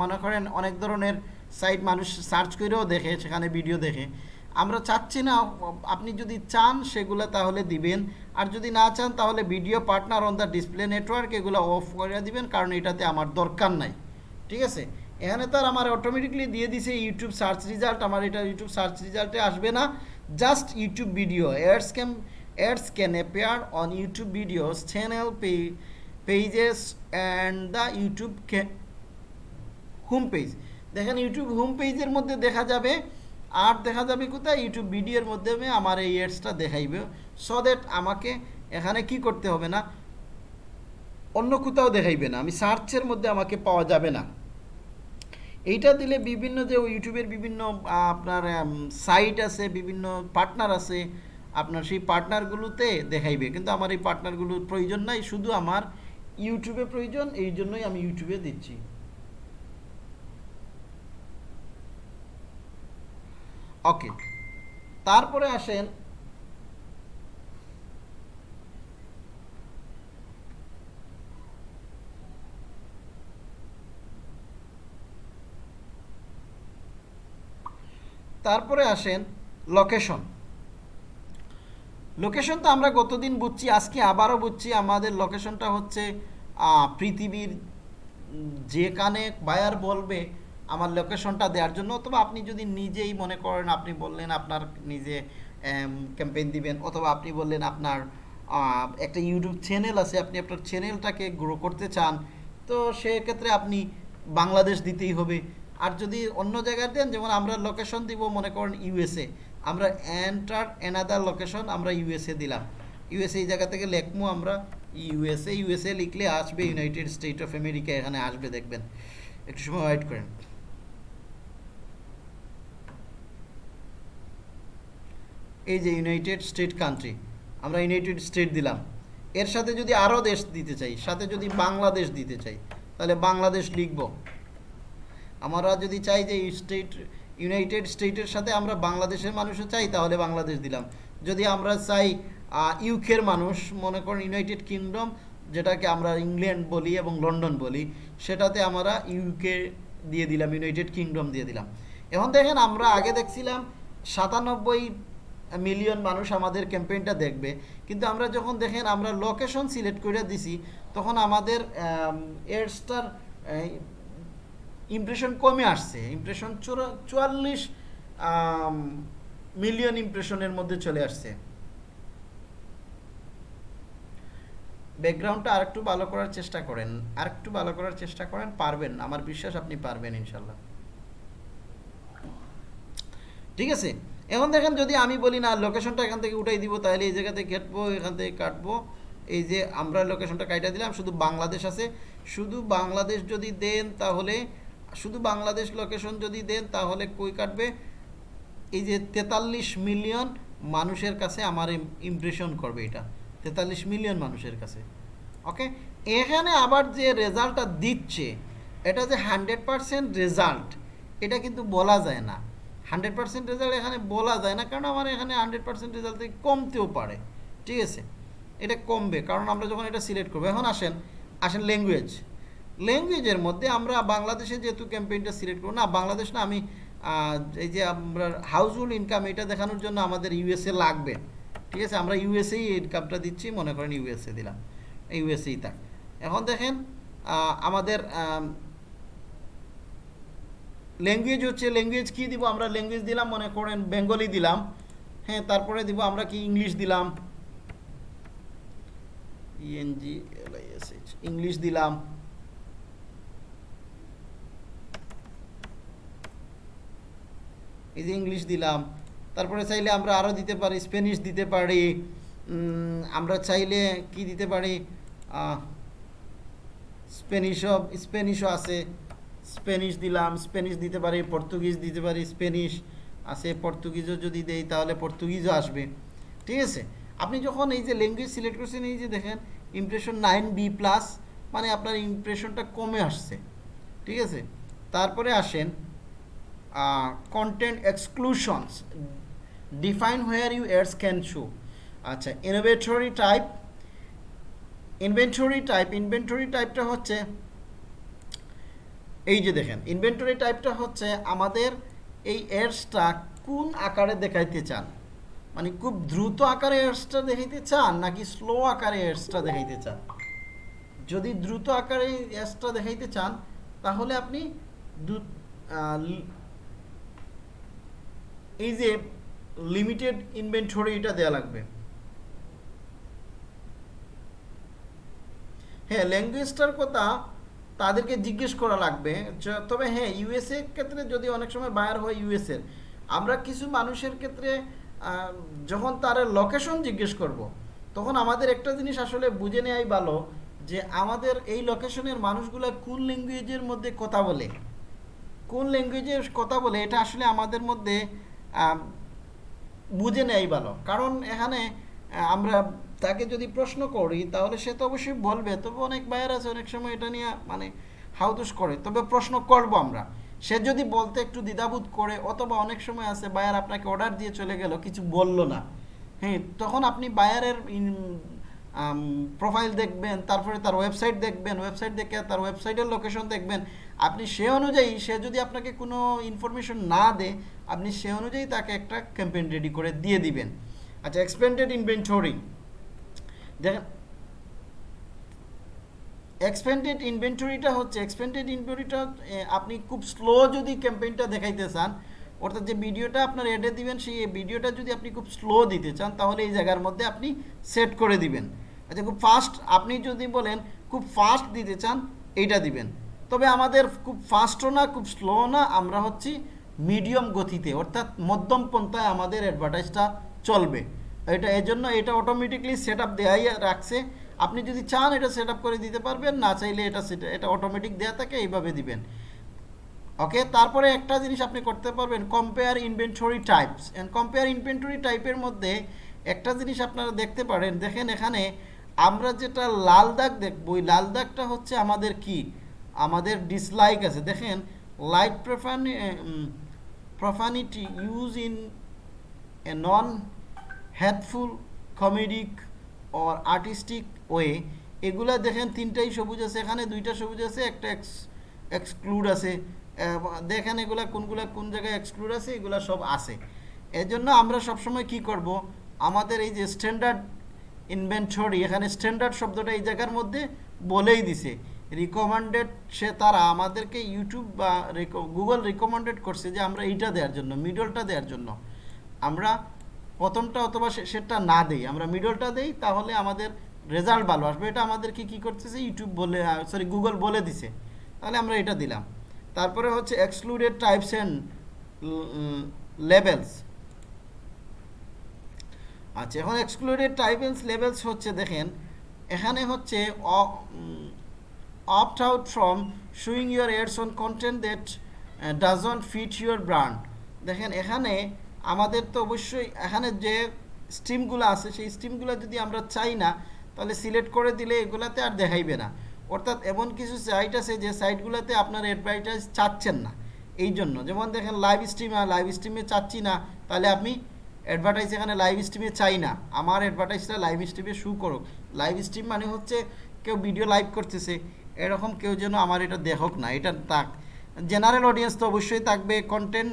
মনে করেন অনেক ধরনের সাইট মানুষ সার্চ করেও দেখে, সেখানে ভিডিও দেখে। আমরা চাচ্ছি না, আপনি যদি চান সেগুলো তাহলে দিবেন। আর যদি না চান তাহলে video partner on the display network এগুলো অফ করে দিবেন, কারণ এটাতে আমার দরকার নাই। ঠিক আছে? এখানে তো আর আমার অটোমেটিকলি দিয়ে দিছে ইউটিউব সার্চ রেজাল্ট আমার এটা ইউটিউব সার্চ রেজাল্টে আসবে না। Just YouTube video ads can ads can appear on YouTube videos channel pay pages and the YouTube home page দেখেন ইউটিউব হোম পেজের মধ্যে দেখা যাবে। আর দেখা যাবে কোথায়? ইউটিউব ভিডিওর মাধ্যমে আমার এই এডসটা দেখাইবে। সো দ্যাট আমাকে এখানে কি করতে হবে না? অন্য কোথাও দেখাইবে না। আমি সার্চের মধ্যে আমাকে পাওয়া যাবে না। এইটা দিলে বিভিন্ন যে ইউটিউবের বিভিন্ন আপনার সাইট আছে, বিভিন্ন পার্টনার আছে, আপনার সেই পার্টনারগুলোতে দেখাইবে। কিন্তু আমার এই পার্টনারগুলোর প্রয়োজন নাই, শুধু আমার ইউটিউবে প্রয়োজন, এই জন্যই আমি ইউটিউবে দিচ্ছি। ওকে তারপরে আসেন তারপরে আসেন লোকেশন লোকেশন তো আমরা গতদিন বুঝছি আজকে আবারও বুঝছি আমাদের লোকেশনটা হচ্ছে পৃথিবীর উম, যেখানে বায়ার বলবে আমার লোকেশনটা দেওয়ার জন্য। অথবা আপনি যদি নিজেই মনে করেন আপনি বললেন আপনার নিজে ক্যাম্পেইন দিবেন অথবা আপনি বললেন আপনার একটা ইউটিউব চ্যানেল আছে আপনি আপনার চ্যানেলটাকে গ্রো করতে চান তো সেক্ষেত্রে আপনি বাংলাদেশ দিতেই হবে। আর যদি অন্য জায়গায় দেন, যেমন আমরা লোকেশন দিব, মনে করেন ইউএসএ আমরা এন্টার এনাদার লোকেশন আমরা ইউএসএ দিলাম। ইউএসএ এই জায়গা থেকে লেখমু আমরা ইউএসএ ইউএসএ লিখলে আসবে ইউনাইটেড স্টেট অফ আমেরিকা এখানে আসবে, দেখবেন। একটু সময় ওয়েট করেন। এই যে ইউনাইটেড স্টেট কান্ট্রি আমরা ইউনাইটেড স্টেট দিলাম। এর সাথে যদি আরও দেশ দিতে চাই, সাথে যদি বাংলাদেশ দিতে চাই, তাহলে বাংলাদেশ লিখব। আমরা যদি চাই যে স্টেট, ইউনাইটেড স্টেটের সাথে আমরা বাংলাদেশের মানুষও চাই, তাহলে বাংলাদেশ দিলাম। যদি আমরা চাই ইউকের মানুষ, মনে করেন ইউনাইটেড কিংডম, যেটাকে আমরা ইংল্যান্ড বলি এবং লন্ডন বলি, সেটাতে আমরা ইউকে দিয়ে দিলাম, ইউনাইটেড কিংডম দিয়ে দিলাম। এখন দেখেন, আমরা আগে দেখছিলাম সাতানব্বই মিলিয়ন মানুষ আমাদের ক্যাম্পেইনটা দেখবে, কিন্তু আমরা যখন দেখেন, আমরা লোকেশন সিলেক্ট করে দিছি, তখন আমাদের এডসটার ইমপ্রেশন কমে আসছে। ইমপ্রেশন চুয়াল্লিশ মিলিয়ন ইমপ্রেশনের মধ্যে চলে আসছে। ব্যাকগ্রাউন্ডটা আরেকটু ভালো করার চেষ্টা করেন। আরেকটু ভালো করার চেষ্টা করেন, পারবেন। আমার বিশ্বাস আপনি পারবেন ইনশাল্লাহ। ঠিক আছে? এখন দেখেন যদি আমি বলি না লোকেশনটা এখান থেকে উঠাই দিব, তাহলে এই জায়গা থেকে কাটবো, এখান থেকে কাটবো। এই যে আমরা লোকেশনটা কাইটা দিলাম, শুধু বাংলাদেশ আছে। শুধু বাংলাদেশ যদি দেন, তাহলে শুধু বাংলাদেশ লোকেশন যদি দেন, তাহলে কই কাটবে? এই যে তেতাল্লিশ মিলিয়ন মানুষের কাছে আমার ইমপ্রেশন করবে এটা। তেতাল্লিশ মিলিয়ন মানুষের কাছে। ওকে? এখানে আবার যে রেজাল্টটা দিচ্ছে, এটা যে হান্ড্রেড পারসেন্ট রেজাল্ট, এটা কিন্তু বলা যায় না। হান্ড্রেড পার্সেন্ট রেজাল্ট এখানে বলা যায় না, কারণ আমার এখানে হান্ড্রেড পার্সেন্ট রেজাল্ট কমতেও পারে। ঠিক আছে? এটা কমবে, কারণ আমরা যখন এটা সিলেক্ট করব, এখন আসেন আসেন ল্যাঙ্গুয়েজ ল্যাঙ্গুয়েজের মধ্যে আমরা বাংলাদেশে যেহেতু ক্যাম্পেইনটা সিলেক্ট করব, না, বাংলাদেশ না, আমি এই যে আমরা হাউসহোল্ড ইনকাম এটা দেখানোর জন্য আমাদের ইউএসএ লাগবে। ঠিক আছে, আমরা ইউএসএই ইনকামটা দিচ্ছি, মনে করেন ইউএসএ দিলাম। ইউএসএই থাক। এখন দেখেন আমাদের ল্যাঙ্গুয়েজ হচ্ছে ল্যাঙ্গুয়েজ কি দিব? আমরা ল্যাঙ্গুয়েজ দিলাম, মনে করেন বেঙ্গলি দিলাম। হ্যাঁ তারপরে দিব আমরা কি? ইংলিশ দিলাম। ইএনজি এলআইএসএইচ ইংলিশ দিলাম। এই যে ইংলিশ দিলাম, তারপরে চাইলে আমরা আরও দিতে পারি, স্প্যানিশ দিতে পারি আমরা চাইলে কি দিতে পারি? স্প্যানিশও স্প্যানিশও আছে, স্প্যানিশ দিলাম, স্প্যানিশ দিতে পারি, পর্তুগিজ দিতে পারি, স্প্যানিশ আছে, পর্তুগিজও যদি দেই তাহলে পর্তুগিজও আসবে। ঠিক আছে? আপনি যখন এই যে ল্যাঙ্গুয়েজ সিলেক্ট করছেন, এই যে দেখেন ইমপ্রেশন নাইন বি প্লাস মানে আপনার ইমপ্রেশনটা কমে আসছে। ঠিক আছে? তারপরে আসেন content exclusions define where you ads can show আচ্ছা inventory type inventory type inventory টাইপটা হচ্ছে, এই যে দেখেন ইনভেন্টরি টাইপটা হচ্ছে আমাদের এই এডসটা কোন আকারে দেখাইতে চান? মানে খুব দ্রুত আকারে এডসটা দেখাইতে চান, নাকি স্লো আকারে এডসটা দেখাইতে চান? যদি দ্রুত আকারে এডসটা দেখাইতে চান, তাহলে আপনি এই যে লিমিটেড ইনভেন্টরি এটা দেওয়া লাগবে হ্যাঁ ল্যাঙ্গুয়েজটার কথা তাদেরকে জিজ্ঞেস করা লাগবে তবে হ্যাঁ ইউএসএ ক্ষেত্রে যদি অনেক সময় বায়ার হয় ইউএসএর আমরা কিছু মানুষের ক্ষেত্রে যখন তার লোকেশন জিজ্ঞেস করব। তখন আমাদের একটা জিনিস আসলে বুঝে নেওয়াই ভালো যে আমাদের এই লোকেশনের মানুষগুলো কোন ল্যাঙ্গুয়েজের মধ্যে কথা বলে কোন ল্যাঙ্গুয়েজের কথা বলে, এটা আসলে আমাদের মধ্যে বুঝে নেয় ভালো। কারণ এখানে আমরা তাকে যদি প্রশ্ন করি, তাহলে সে তো অবশ্যই বলবে। তবে অনেক বায়ার আছে, অনেক সময় এটা নিয়ে মানে হাউদুস করে। তবে প্রশ্ন করব আমরা। সে যদি বলতে একটু দ্বিধাবোধ করে, অথবা অনেক সময় আছে বায়ার আপনাকে অর্ডার দিয়ে চলে গেল, কিছু বলল না হ্যাঁ তখন আপনি বায়ারের প্রোফাইল দেখবেন, তারপরে তার ওয়েবসাইট দেখবেন ওয়েবসাইট দেখে তার ওয়েবসাইটের লোকেশন দেখবেন। আপনি সে অনুযায়ী, সে যদি আপনাকে কোনো ইনফরমেশন না দেয়, আপনি সে অনুযায়ী তাকে একটা ক্যাম্পেইন রেডি করে দিয়ে দিবেন। আচ্ছা এক্সপেন্ডেড ইনভেন্টরি দেখেন এক্সপেন্ডেড ইনভেন্টরিটা হচ্ছে এক্সপেন্ডেড ইনভেন্টরিটা আপনি খুব স্লো যদি ক্যাম্পেইনটা দেখাইতে চান, অর্থাৎ যে ভিডিওটা আপনার এডে দিবেন, সেই ভিডিওটা যদি আপনি খুব স্লো দিতে চান, তাহলে এই জায়গার মধ্যে আপনি সেট করে দিবেন। আচ্ছা খুব ফাস্ট আপনি যদি বলেন খুব ফাস্ট দিতে চান, এইটা দিবেন। তবে আমাদের খুব ফাস্টও না, খুব স্লো না, আমরা হচ্ছি মিডিয়াম গতিতে, অর্থাৎ মধ্যম পন্থায় আমাদের অ্যাডভার্টাইজটা চলবে। এটা এই জন্য এটা অটোমেটিকলি সেট আপ দেওয়াই রাখছে। আপনি যদি চান এটা সেট করে দিতে পারবেন, না চাইলে এটা সেটা এটা অটোমেটিক দেওয়া থাকে, এইভাবে দিবেন। ওকে তারপরে একটা জিনিস আপনি করতে পারবেন compare inventory types and compare inventory টাইপের মধ্যে একটা জিনিস আপনারা দেখতে পারেন, দেখেন এখানে আমরা যেটা লাল দাগ দেখব, ওই লাল দাগটা হচ্ছে আমাদের কি? আমাদের ডিসলাইক আছে। দেখেন light প্রফানি profanity use in a non hateful comedic or artistic way এগুলা দেখেন, তিনটাই সবুজ আছে। এখানে দুইটা সবুজ আছে, একটা এক্স এক্সক্লুড আছে। দেখেন এগুলা কোনগুলা কোন জায়গায় এক্সক্লুড আছে, এগুলা সব আছে। এজন্য জন্য আমরা সবসময় কি করব? আমাদের এই যে স্ট্যান্ডার্ড ইনভেন্টরি এখানে স্ট্যান্ডার্ড শব্দটা এই জায়গার মধ্যে বলেই দিছে। রিকমেন্ডেড সে তারা আমাদেরকে ইউটিউব বা গুগল রিকমেন্ডেড করছে যে আমরা এইটা দেওয়ার জন্য মিডলটা দেওয়ার জন্য। আমরা প্রথমটা অথবা সেটা না দেই, আমরা মিডলটা দেই, তাহলে আমাদের রেজাল্ট ভালো আসবে। এটা আমাদেরকে কি করতেছে? ইউটিউব বলে সরি গুগল বলে দিছে। তাহলে আমরা এটা দিলাম। তারপরে হচ্ছে এক্সক্লুডেড টাইপস অ্যান্ড লেভেলস আচ্ছা এখন এক্সক্লুডেড টাইপেলস লেভেলস হচ্ছে, দেখেন, এখানে হচ্ছে opt out from showing your ads on content that doesn't fit your brand. দেখেন, এখানে আমাদের তো অবশ্যই, এখানে যে স্ট্রিমগুলো আছে, সেই স্ট্রিমগুলো যদি আমরা চাই না, তাহলে সিলেক্ট করে দিলে এগুলাতে আর দেখাইবে না। অর্থাৎ এমন কিছু সাইট আছে যে সাইটগুলোতে আপনার অ্যাডভার্টাইজ চাচ্ছেন না। এই জন্য যেমন দেখেন লাইভ স্ট্রিম লাইভ স্ট্রিমে চাচ্ছি না, তাহলে আপনি অ্যাডভার্টাইজ এখানে লাইভ স্ট্রিমে চাই না। আমার অ্যাডভার্টাইজটা লাইভ স্ট্রিমে শু করুক। লাইভ স্ট্রিম মানে হচ্ছে কেউ ভিডিও লাইভ করতেছে, এরকম কেউ যেন আমার এটা দেখক না, এটা তাক জেনারেল অডিয়েন্স তো অবশ্যই থাকবে কন্টেন্ট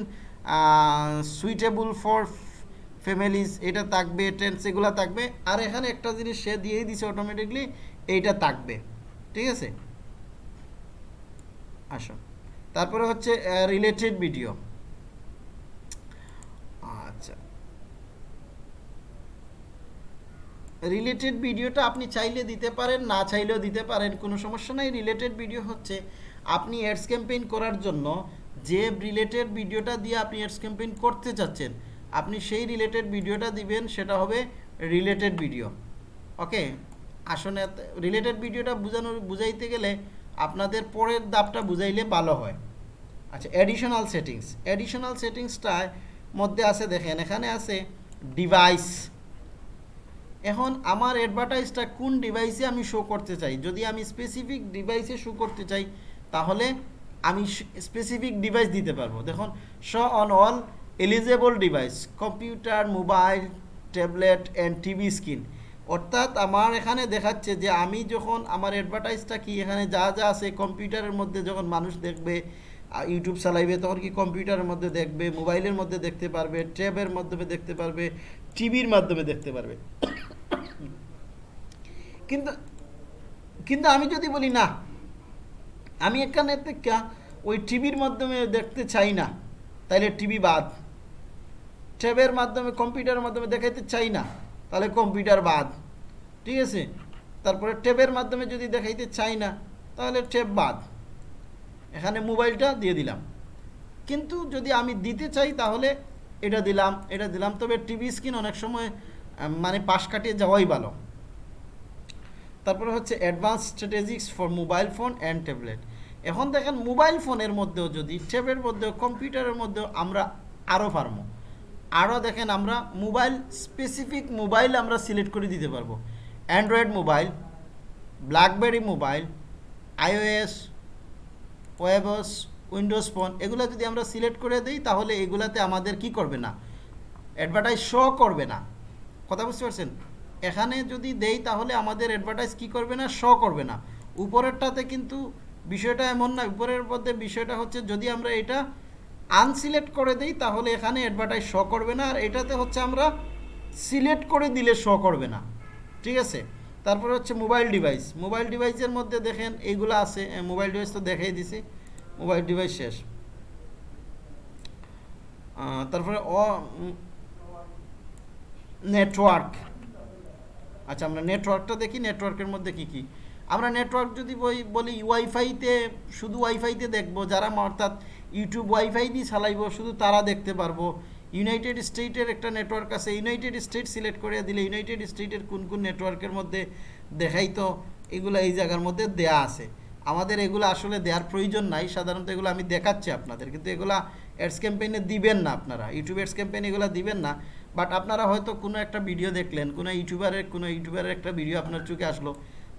সুইটেবল ফর ফ্যামিলিজ এটা থাকবে টেন্স এগুলো থাকবে। আর এখানে একটা জিনিস সে দিয়েই দিছে অটোমেটিকলি এইটা থাকবে। ঠিক আছে? আসো। তারপরে হচ্ছে রিলেটেড ভিডিও আচ্ছা রিলেটেড ভিডিওটা আপনি চাইলে দিতে পারেন, না চাইলেও দিতে পারেন, কোনো সমস্যা নাই। রিলেটেড ভিডিও হচ্ছে, আপনি অ্যাডস ক্যাম্পেইন করার জন্য যে রিলেটেড ভিডিওটা দিয়ে আপনি অ্যাডস ক্যাম্পেইন করতে চাচ্ছেন আপনি সেই রিলেটেড ভিডিওটা দিবেন, সেটা হবে রিলেটেড ভিডিও ওকে আসলে রিলেটেড ভিডিওটা বোঝানো বুঝাইতে গেলে আপনাদের পরের দাপটা বুঝাইলে ভালো হয়। আচ্ছা অ্যাডিশনাল সেটিংস অ্যাডিশনাল সেটিংসটার মধ্যে আছে, দেখেন, এখানে আছে ডিভাইস এখন আমার অ্যাডভার্টাইজটা কোন ডিভাইসে আমি শো করতে চাই? যদি আমি স্পেসিফিক ডিভাইসে শো করতে চাই, তাহলে আমি স্পেসিফিক ডিভাইস দিতে পারব। দেখুন show on all eligible device computer mobile tablet and TV screen অর্থাৎ আমার এখানে দেখাচ্ছে যে আমি যখন আমার অ্যাডভার্টাইজটা কি, এখানে যা যা আছে কম্পিউটারের মধ্যে যখন মানুষ দেখবে ইউটিউব চালাইবে, তখন কি কম্পিউটারের মধ্যে দেখবে মোবাইলের মধ্যে দেখতে পারবে ট্যাবের মাধ্যমে দেখতে পারবে টিভির মাধ্যমে দেখতে পারবে। কিন্তু কিন্তু আমি যদি বলি, না, আমি এখানে ওই টিভির মাধ্যমে দেখতে চাই না তাহলে টিভি বাদ। ট্যাবের মাধ্যমে কম্পিউটারের মাধ্যমে দেখাইতে চাই না তাহলে কম্পিউটার বাদ। ঠিক আছে? তারপরে ট্যাবের মাধ্যমে যদি দেখাইতে চাই না তাহলে ট্যাব বাদ। এখানে মোবাইলটা দিয়ে দিলাম। কিন্তু যদি আমি দিতে চাই তাহলে এটা দিলাম এটা দিলাম। তবে টিভি স্ক্রিন অনেক সময় মানে পাশ কাটিয়ে যাওয়াই ভালো। তারপরে হচ্ছে advance strategies for mobile phone and tablet. এখন দেখেন মোবাইল ফোনের মধ্যেও যদি, ট্যাবের মধ্যেও, কম্পিউটারের মধ্যেও আমরা আরও পারব। আরও দেখেন আমরা মোবাইল স্পেসিফিক মোবাইল আমরা সিলেক্ট করে দিতে পারব। Android mobile, BlackBerry mobile, iOS ওয়েবস Windows phone এগুলো যদি আমরা সিলেক্ট করে দিই, তাহলে এগুলাতে আমাদের কি করবে না? অ্যাডভার্টাইজ শো করবে না। কথা বুঝতে পারছেন? এখানে যদি দেই, তাহলে আমাদের অ্যাডভার্টাইজ কি করবে না? শো করবে না। উপরেরটাতে কিন্তু বিষয়টা এমন না। উপরের মধ্যে বিষয়টা হচ্ছে, যদি আমরা এটা আনসিলেক্ট করে দিই, তাহলে এখানে অ্যাডভার্টাইজ শো করবে না। আর এটাতে হচ্ছে আমরা সিলেক্ট করে দিলে শো করবে না। ঠিক আছে? তারপরে হচ্ছে মোবাইল ডিভাইস। মোবাইল ডিভাইসের মধ্যে দেখেন এইগুলো আছে মোবাইল ডিভাইস তো দেখাই দিছি, মোবাইল ডিভাইস শেষ। তারপরে অ নেটওয়ার্ক। আচ্ছা আমরা নেটওয়ার্কটা দেখি, নেটওয়ার্কের মধ্যে কি কি? আমরা নেটওয়ার্ক যদি বলি ওয়াইফাইতে, শুধু ওয়াইফাইতে দেখব, যারা অর্থাৎ ইউটিউব ওয়াইফাই দিয়ে চালাইবো, শুধু তারা দেখতে পারব। ইউনাইটেড স্টেটের একটা নেটওয়ার্ক আছে। ইউনাইটেড স্টেট সিলেক্ট করে দিলে ইউনাইটেড স্টেটের কোন কোন নেটওয়ার্কের মধ্যে দেখাই তো এগুলো এই জায়গার মধ্যে দেয়া আছে। আমাদের এগুলো আসলে দেওয়ার প্রয়োজন নাই। সাধারণত এগুলো আমি দেখাচ্ছি আপনাদের। কিন্তু এগুলা অ্যাডস ক্যাম্পেইনে দিবেন না আপনারা। ইউটিউব অ্যাডস ক্যাম্পেইন এগুলো দিবেন না। বাট আপনারা হয়তো কোনো একটা ভিডিও দেখলেন, কোনো ইউটিউবারের কোনো ইউটিউবারের একটা ভিডিও আপনার চোখে আসলো।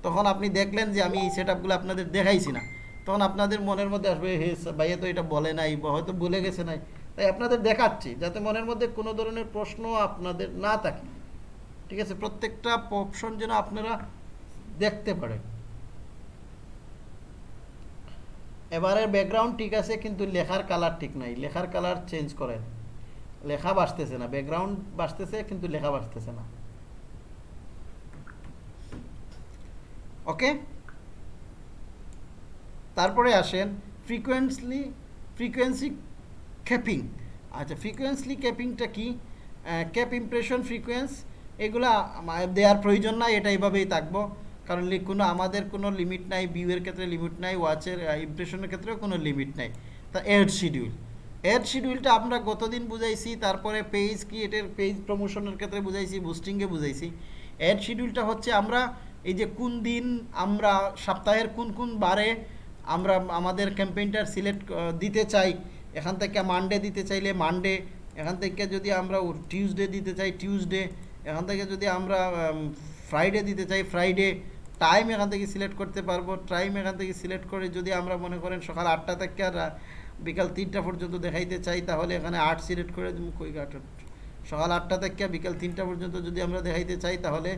তখন আপনি দেখলেন যে আমি এই সেট আপনাদের দেখাইছি না। তখন আপনাদের মনের মধ্যে আসবে, হে ভাইয়া তো এটা বলে নাই হয়তো বলে গেছে নাই। তাই আপনাদের দেখাচ্ছি যাতে মনের মধ্যে কোনো ধরনের প্রশ্ন আপনাদের না থাকে। ঠিক আছে? প্রত্যেকটা অপশন যেন আপনারা দেখতে পারেন। এবারে ব্যাকগ্রাউন্ড ঠিক আছে, কিন্তু লেখার কালার ঠিক নাই। লেখার কালার চেঞ্জ করেন। লেখা বাসতেছে না। ব্যাকগ্রাউন্ড বাসতেছে কিন্তু লেখা বাসতেছে না। ওকে তারপরে আসেন। ফ্রিকোয়েন্সলি ফ্রিকোয়েন্সি ক্যাপিং আচ্ছা ফ্রিকোয়েন্সলি ক্যাপিংটা কি? ক্যাপ ইমপ্রেশন ফ্রিকোয়েন্স এগুলা দেওয়ার প্রয়োজন নাই, এটা এইভাবেই থাকব। কারণ কোনো আমাদের কোনো লিমিট নাই ভিউয়ের ক্ষেত্রে লিমিট নাই ওয়াচের ইমপ্রেশনের ক্ষেত্রেও কোনো লিমিট নাই। তা এড শিডিউল এড শিডিউলটা আমরা গতদিন বুঝাইছি, তারপরে পেজ ক্রিয়েটের পেজ প্রমোশনের ক্ষেত্রে বুঝাইছি বুস্টিংয়ে বুঝাইছি। অ্যাড শিডিউলটা হচ্ছে আমরা এই যে কোন দিন আমরা, সপ্তাহের কোন কোন বারে আমরা আমাদের ক্যাম্পেইনটার সিলেক্ট দিতে চাই এখান থেকে মানডে দিতে চাইলে মানডে এখান থেকে যদি আমরা টিউসডে দিতে চাই টিউসডে এখান থেকে যদি আমরা ফ্রাইডে দিতে চাই ফ্রাইডে টাইম এখান থেকে সিলেক্ট করতে পারব। টাইম এখান থেকে সিলেক্ট করে যদি আমরা মনে করেন সকাল আটটা থেকে আর বিকাল তিনটা পর্যন্ত দেখাইতে চাই, তাহলে এখানে আট সিলেক্ট করে কই আট সকাল আটটা থেকে বিকাল তিনটা পর্যন্ত যদি আমরা দেখাইতে চাই, তাহলে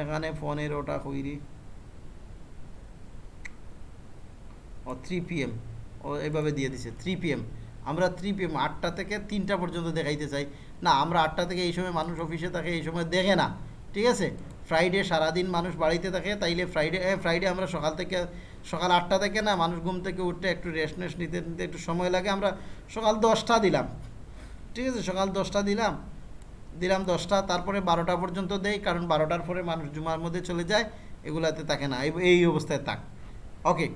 এখানে ফোনের ওটা কইরি। ও থ্রি পিএম ও এইভাবে দিয়ে দিছে থ্রি পিএম আমরা থ্রি আটটা থেকে তিনটা পর্যন্ত দেখাইতে চাই। না, আমরা আটটা থেকে এই সময় মানুষ অফিসে থাকে, এই সময় দেখে না। ঠিক আছে? ফ্রাইডে সারাদিন মানুষ বাড়িতে থাকে, তাইলে ফ্রাইডে ফ্রাইডে আমরা সকাল থেকে, সকাল আটটা থেকে না, মানুষ ঘুম থেকে উঠতে একটু রেস্ট নেস্ট নিতে নিতে একটু সময় লাগে, আমরা সকাল দশটা দিলাম। ঠিক আছে? সকাল দশটা দিলাম দিলাম দশটা, তারপরে বারোটা পর্যন্ত দেই, কারণ বারোটার পরে মানুষ জুমার মধ্যে চলে যায়, এগুলাতে থাকে না, এই অবস্থায় থাক। ওকে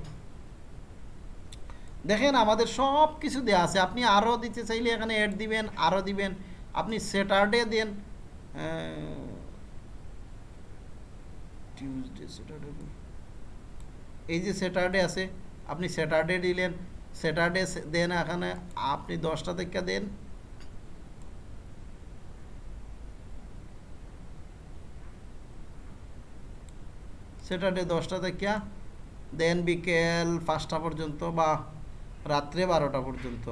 দেখেন, আমাদের সব কিছু দেওয়া আছে। আপনি আরও দিতে চাইলে এখানে অ্যাড দিবেন আরও দিবেন। আপনি স্যাটারডে দেন টিউজডে স্যাটারডে এই যে স্যাটারডে আছে, আপনি স্যাটারডে দিলেন। স্যাটারডে দেন এখানে, আপনি দশটা থেকে দেন। স্যাটারডে দশটা থেকে দেন বিকেল পাঁচটা পর্যন্ত বা রাত্রে বারোটা পর্যন্ত।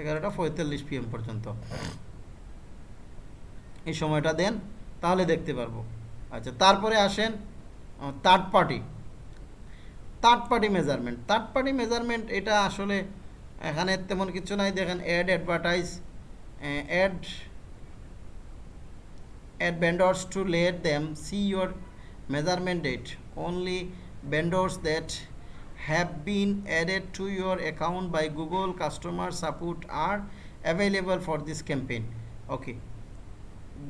এগারোটা পঁয়তাল্লিশ পিএম পর্যন্ত। এই সময়টা দেন, তাহলে দেখতে পারব। আচ্ছা তারপরে আসেন third party third party measurement third party measurement এটা আসলে এখানে তেমন কিছু নাই। দেখেন ad advertise ad at vendors to let them see your measurement date. Only vendors that have been added to your account by Google customer support are available for this campaign. Okay.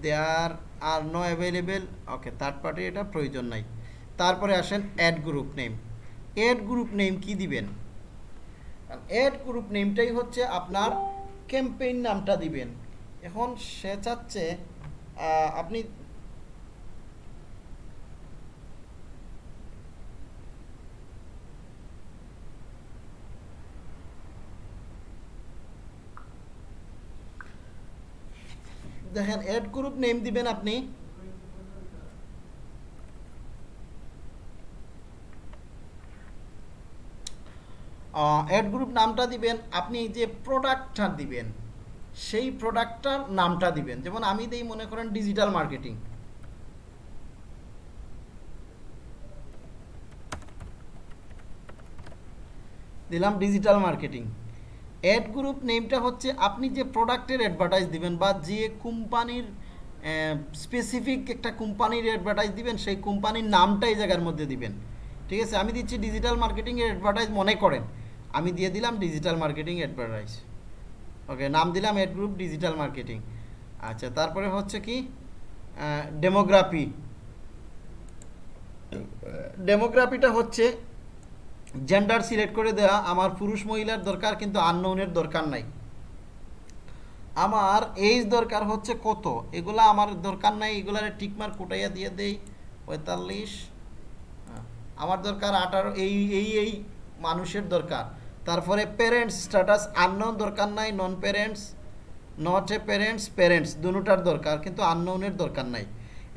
There are no available. Okay, third party এটা প্রয়োজন নাই তারপরে আসেন ad group name ad group name কি দিবেন add group নেমটাই হচ্ছে আপনার campaign নামটা দিবেন এখন সে চাচ্ছে আপনি দেখেন অ্যাড গ্রুপ নেম দিবেন আপনি। অ্যাড গ্রুপ নামটা দিবেন, আপনি যে প্রোডাক্টটা দিবেন, সেই প্রোডাক্টটার নামটা দিবেন। যেমন আমি দিই মনে করেন ডিজিটাল মার্কেটিং দিলাম ডিজিটাল মার্কেটিং অ্যাড গ্রুপ নেমটা হচ্ছে আপনি যে প্রোডাক্টের অ্যাডভার্টাইজ দিবেন বা যে কোম্পানির স্পেসিফিক একটা কোম্পানির অ্যাডভার্টাইজ দিবেন সেই কোম্পানির নামটা এই জায়গার মধ্যে দিবেন। ঠিক আছে? আমি দিচ্ছি ডিজিটাল মার্কেটিংয়ের অ্যাডভার্টাইজ মনে করেন। আমি দিয়ে দিলাম ডিজিটাল মার্কেটিং অ্যাডভার্টাইজ ওকে নাম দিলাম এড গ্রুপ ডিজিটাল মার্কেটিং আচ্ছা তারপরে হচ্ছে কি? ডেমোগ্রাফি ডেমোগ্রাফিটা হচ্ছে জেন্ডার সিলেক্ট করে দেওয়া আমার পুরুষ মহিলার দরকার কিন্তু আননোনের দরকার নাই। আমার এইজ দরকার হচ্ছে কত? এগুলা আমার দরকার নাই এগুলার টিকমার কুটাইয়া দিয়ে দেই। পঁয়তাল্লিশ। হ্যাঁ, আমার দরকার আঠারো এই এই এই মানুষের দরকার। তারপরে প্যারেন্টস স্ট্যাটাস আননোন দরকার নাই non parents not a parents parents দুটার দরকার কিন্তু আননোনের দরকার নাই।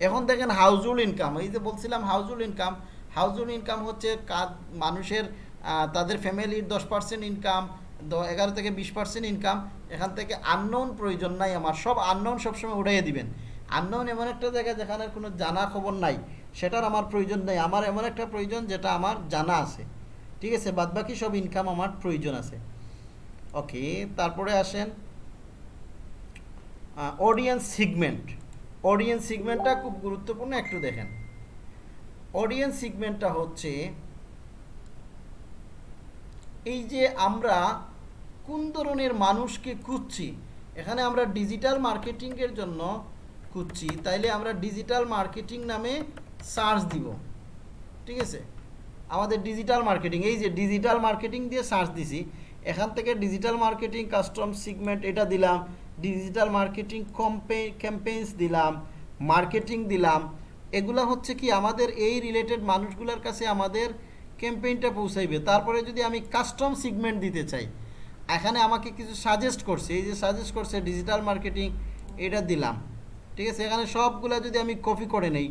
এখন দেখেন হাউজুল ইনকাম এই যে বলছিলাম হাউজুল ইনকাম হাউজহুল ইনকাম হচ্ছে কাজ, মানুষের তাদের ফ্যামিলির দশ পার্সেন্ট ইনকাম এগারো থেকে বিশ পার্সেন্ট ইনকাম এখান থেকে আননোন প্রয়োজন নাই আমার, সব আননোন সবসময় উঠাইয়ে দিবেন। আননোন এমন একটা জায়গা যেখানে কোনো জানা খবর নাই, সেটার আমার প্রয়োজন নেই, আমার এমন একটা প্রয়োজন যেটা আমার জানা আছে। ঠিক আছে, বাদবাকি সব ইনকাম আমার প্রয়োজন আছে। ওকে তারপরে আসেন অডিয়েন্স সিগমেন্ট অডিয়েন্স সিগমেন্টটা খুব গুরুত্বপূর্ণ, একটু দেখেন। অডিয়েন্স সিগমেন্টটা হচ্ছে এই যে আমরা কোন ধরনের মানুষকে খুঁজছি? এখানে আমরা ডিজিটাল মার্কেটিংয়ের জন্য খুঁজছি। তাইলে আমরা ডিজিটাল মার্কেটিং নামে সার্চ দিব। ঠিক আছে? আমাদের ডিজিটাল মার্কেটিং এই যে ডিজিটাল মার্কেটিং দিয়ে সার্চ দিছি, এখান থেকে ডিজিটাল মার্কেটিং কাস্টম সিগমেন্ট এটা দিলাম ডিজিটাল মার্কেটিং ক্যাম্পেইনস দিলাম মার্কেটিং দিলাম এগুলা হচ্ছে কি আমাদের এই রিলেটেড মানুষগুলোর কাছে আমাদের ক্যাম্পেইনটা পৌঁছাইবে। তারপরে যদি আমি কাস্টম সিগমেন্ট দিতে চাই, এখানে আমাকে কিছু সাজেস্ট করছে, এই যে সাজেস্ট করছে ডিজিটাল মার্কেটিং এটা দিলাম। ঠিক আছে? এখানে সবগুলা যদি আমি কপি করে নেই,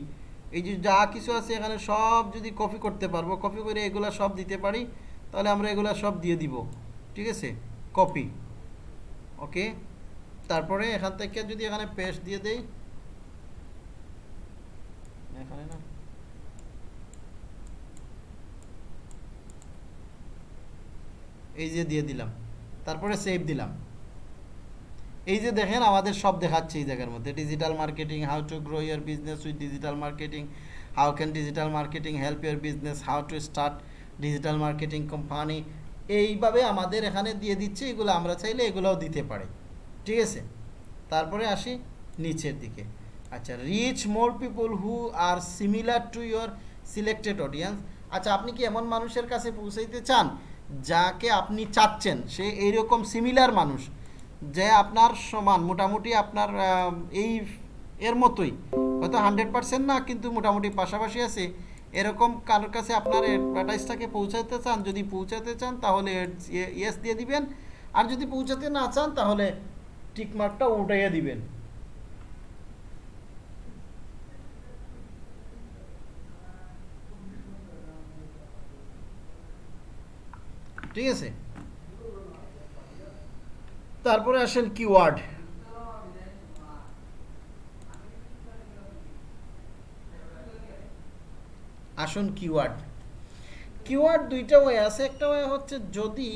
এই যে যা কিছু আছে এখানে সব যদি কপি করতে পারব কপি করে এগুলা সব দিতে পারি, তাহলে আমরা এগুলা সব দিয়ে দিব। ঠিক আছে? কপি ওকে তারপরে এখান থেকে যদি এখানে পেস্ট দিয়ে দেই এখানে না? এই যে দিয়ে দিলাম। তারপরে সেভ দিলাম। এই যে দেখেন, আমাদের সব দেখাচ্ছে এই জায়গার মধ্যে। Digital marketing how to grow your business with digital marketing how can digital marketing help your business how to start digital marketing company এইভাবে আমাদের এখানে দিয়ে দিচ্ছে, এগুলো আমরা চাইলে এগুলোও দিতে পারি। ঠিক আছে? তারপরে আসি নিচের দিকে। আচ্ছা reach more people who are similar to your selected audience আচ্ছা আপনি কি এমন মানুষের কাছে পৌঁছাইতে চান যাকে আপনি চাচ্ছেন? সে এইরকম সিমিলার মানুষ যে আপনার সমান, মোটামুটি আপনার এই, এর মতোই। হয়তো হান্ড্রেড পার্সেন্ট না, কিন্তু মোটামুটি পাশাপাশি আছে। এরকম কারোর কাছে আপনার অ্যাডভার্টাইজটাকে পৌঁছাতে চান, যদি পৌঁছাতে চান, তাহলে ইয়েস দিয়ে দিবেন। আর যদি পৌঁছাতে না চান, তাহলে টিকমার্কটা উঠাইয়া দিবেন। ঠিক আছে? তারপরে আসেন কিওয়ার্ড আসুন কিওয়ার্ড কিওয়ার্ড দুইটা ওয়ে আছে। একটা ওয়ে হচ্ছে যদি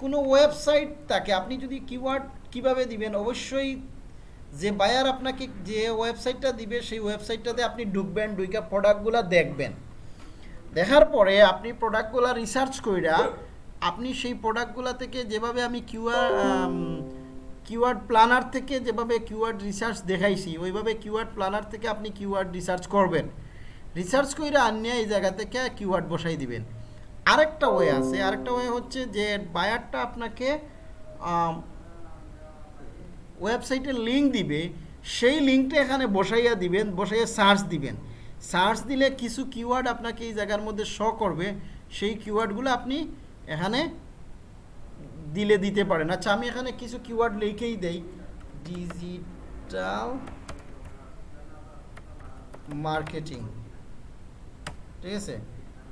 কোনো ওয়েবসাইট থাকে, আপনি যদি কিওয়ার্ড কীভাবে দিবেন, অবশ্যই যে বায়ার আপনাকে যে ওয়েবসাইটটা দিবে, সেই ওয়েবসাইটটাতে আপনি ঢুকবেন ঢুকে প্রোডাক্টগুলো দেখবেন। দেখার পরে আপনি প্রোডাক্টগুলো রিসার্চ কইরা আপনি সেই প্রোডাক্টগুলো থেকে যেভাবে আমি কিউআর কিওয়ার্ড প্ল্যানার থেকে যেভাবে কিওয়ার্ড রিসার্চ দেখাইছি ওইভাবে কিওয়ার্ড প্ল্যানার থেকে আপনি কিওয়ার্ড রিসার্চ করবেন। রিসার্চ করে আনিয়ে এই জায়গা থেকে কিওয়ার্ড বসাই দিবেন। আরেকটা ওয়ে আছে আরেকটা ওয়ে হচ্ছে যে বায়ারটা আপনাকে ওয়েবসাইটের লিঙ্ক দিবে সেই লিঙ্কটা এখানে বসাইয়া দিবেন বসাইয়া সার্চ দিবেন। সার্চ দিলে কিছু কিওয়ার্ড আপনাকে এই জায়গার মধ্যে শ করবে, সেই কিওয়ার্ডগুলো আপনি এখানে দিলে দিতে পারেন। আচ্ছা আমি এখানে কিছু কিওয়ার্ড লিখেই দেই। ডিজিটাল মার্কেটিং ঠিক আছে?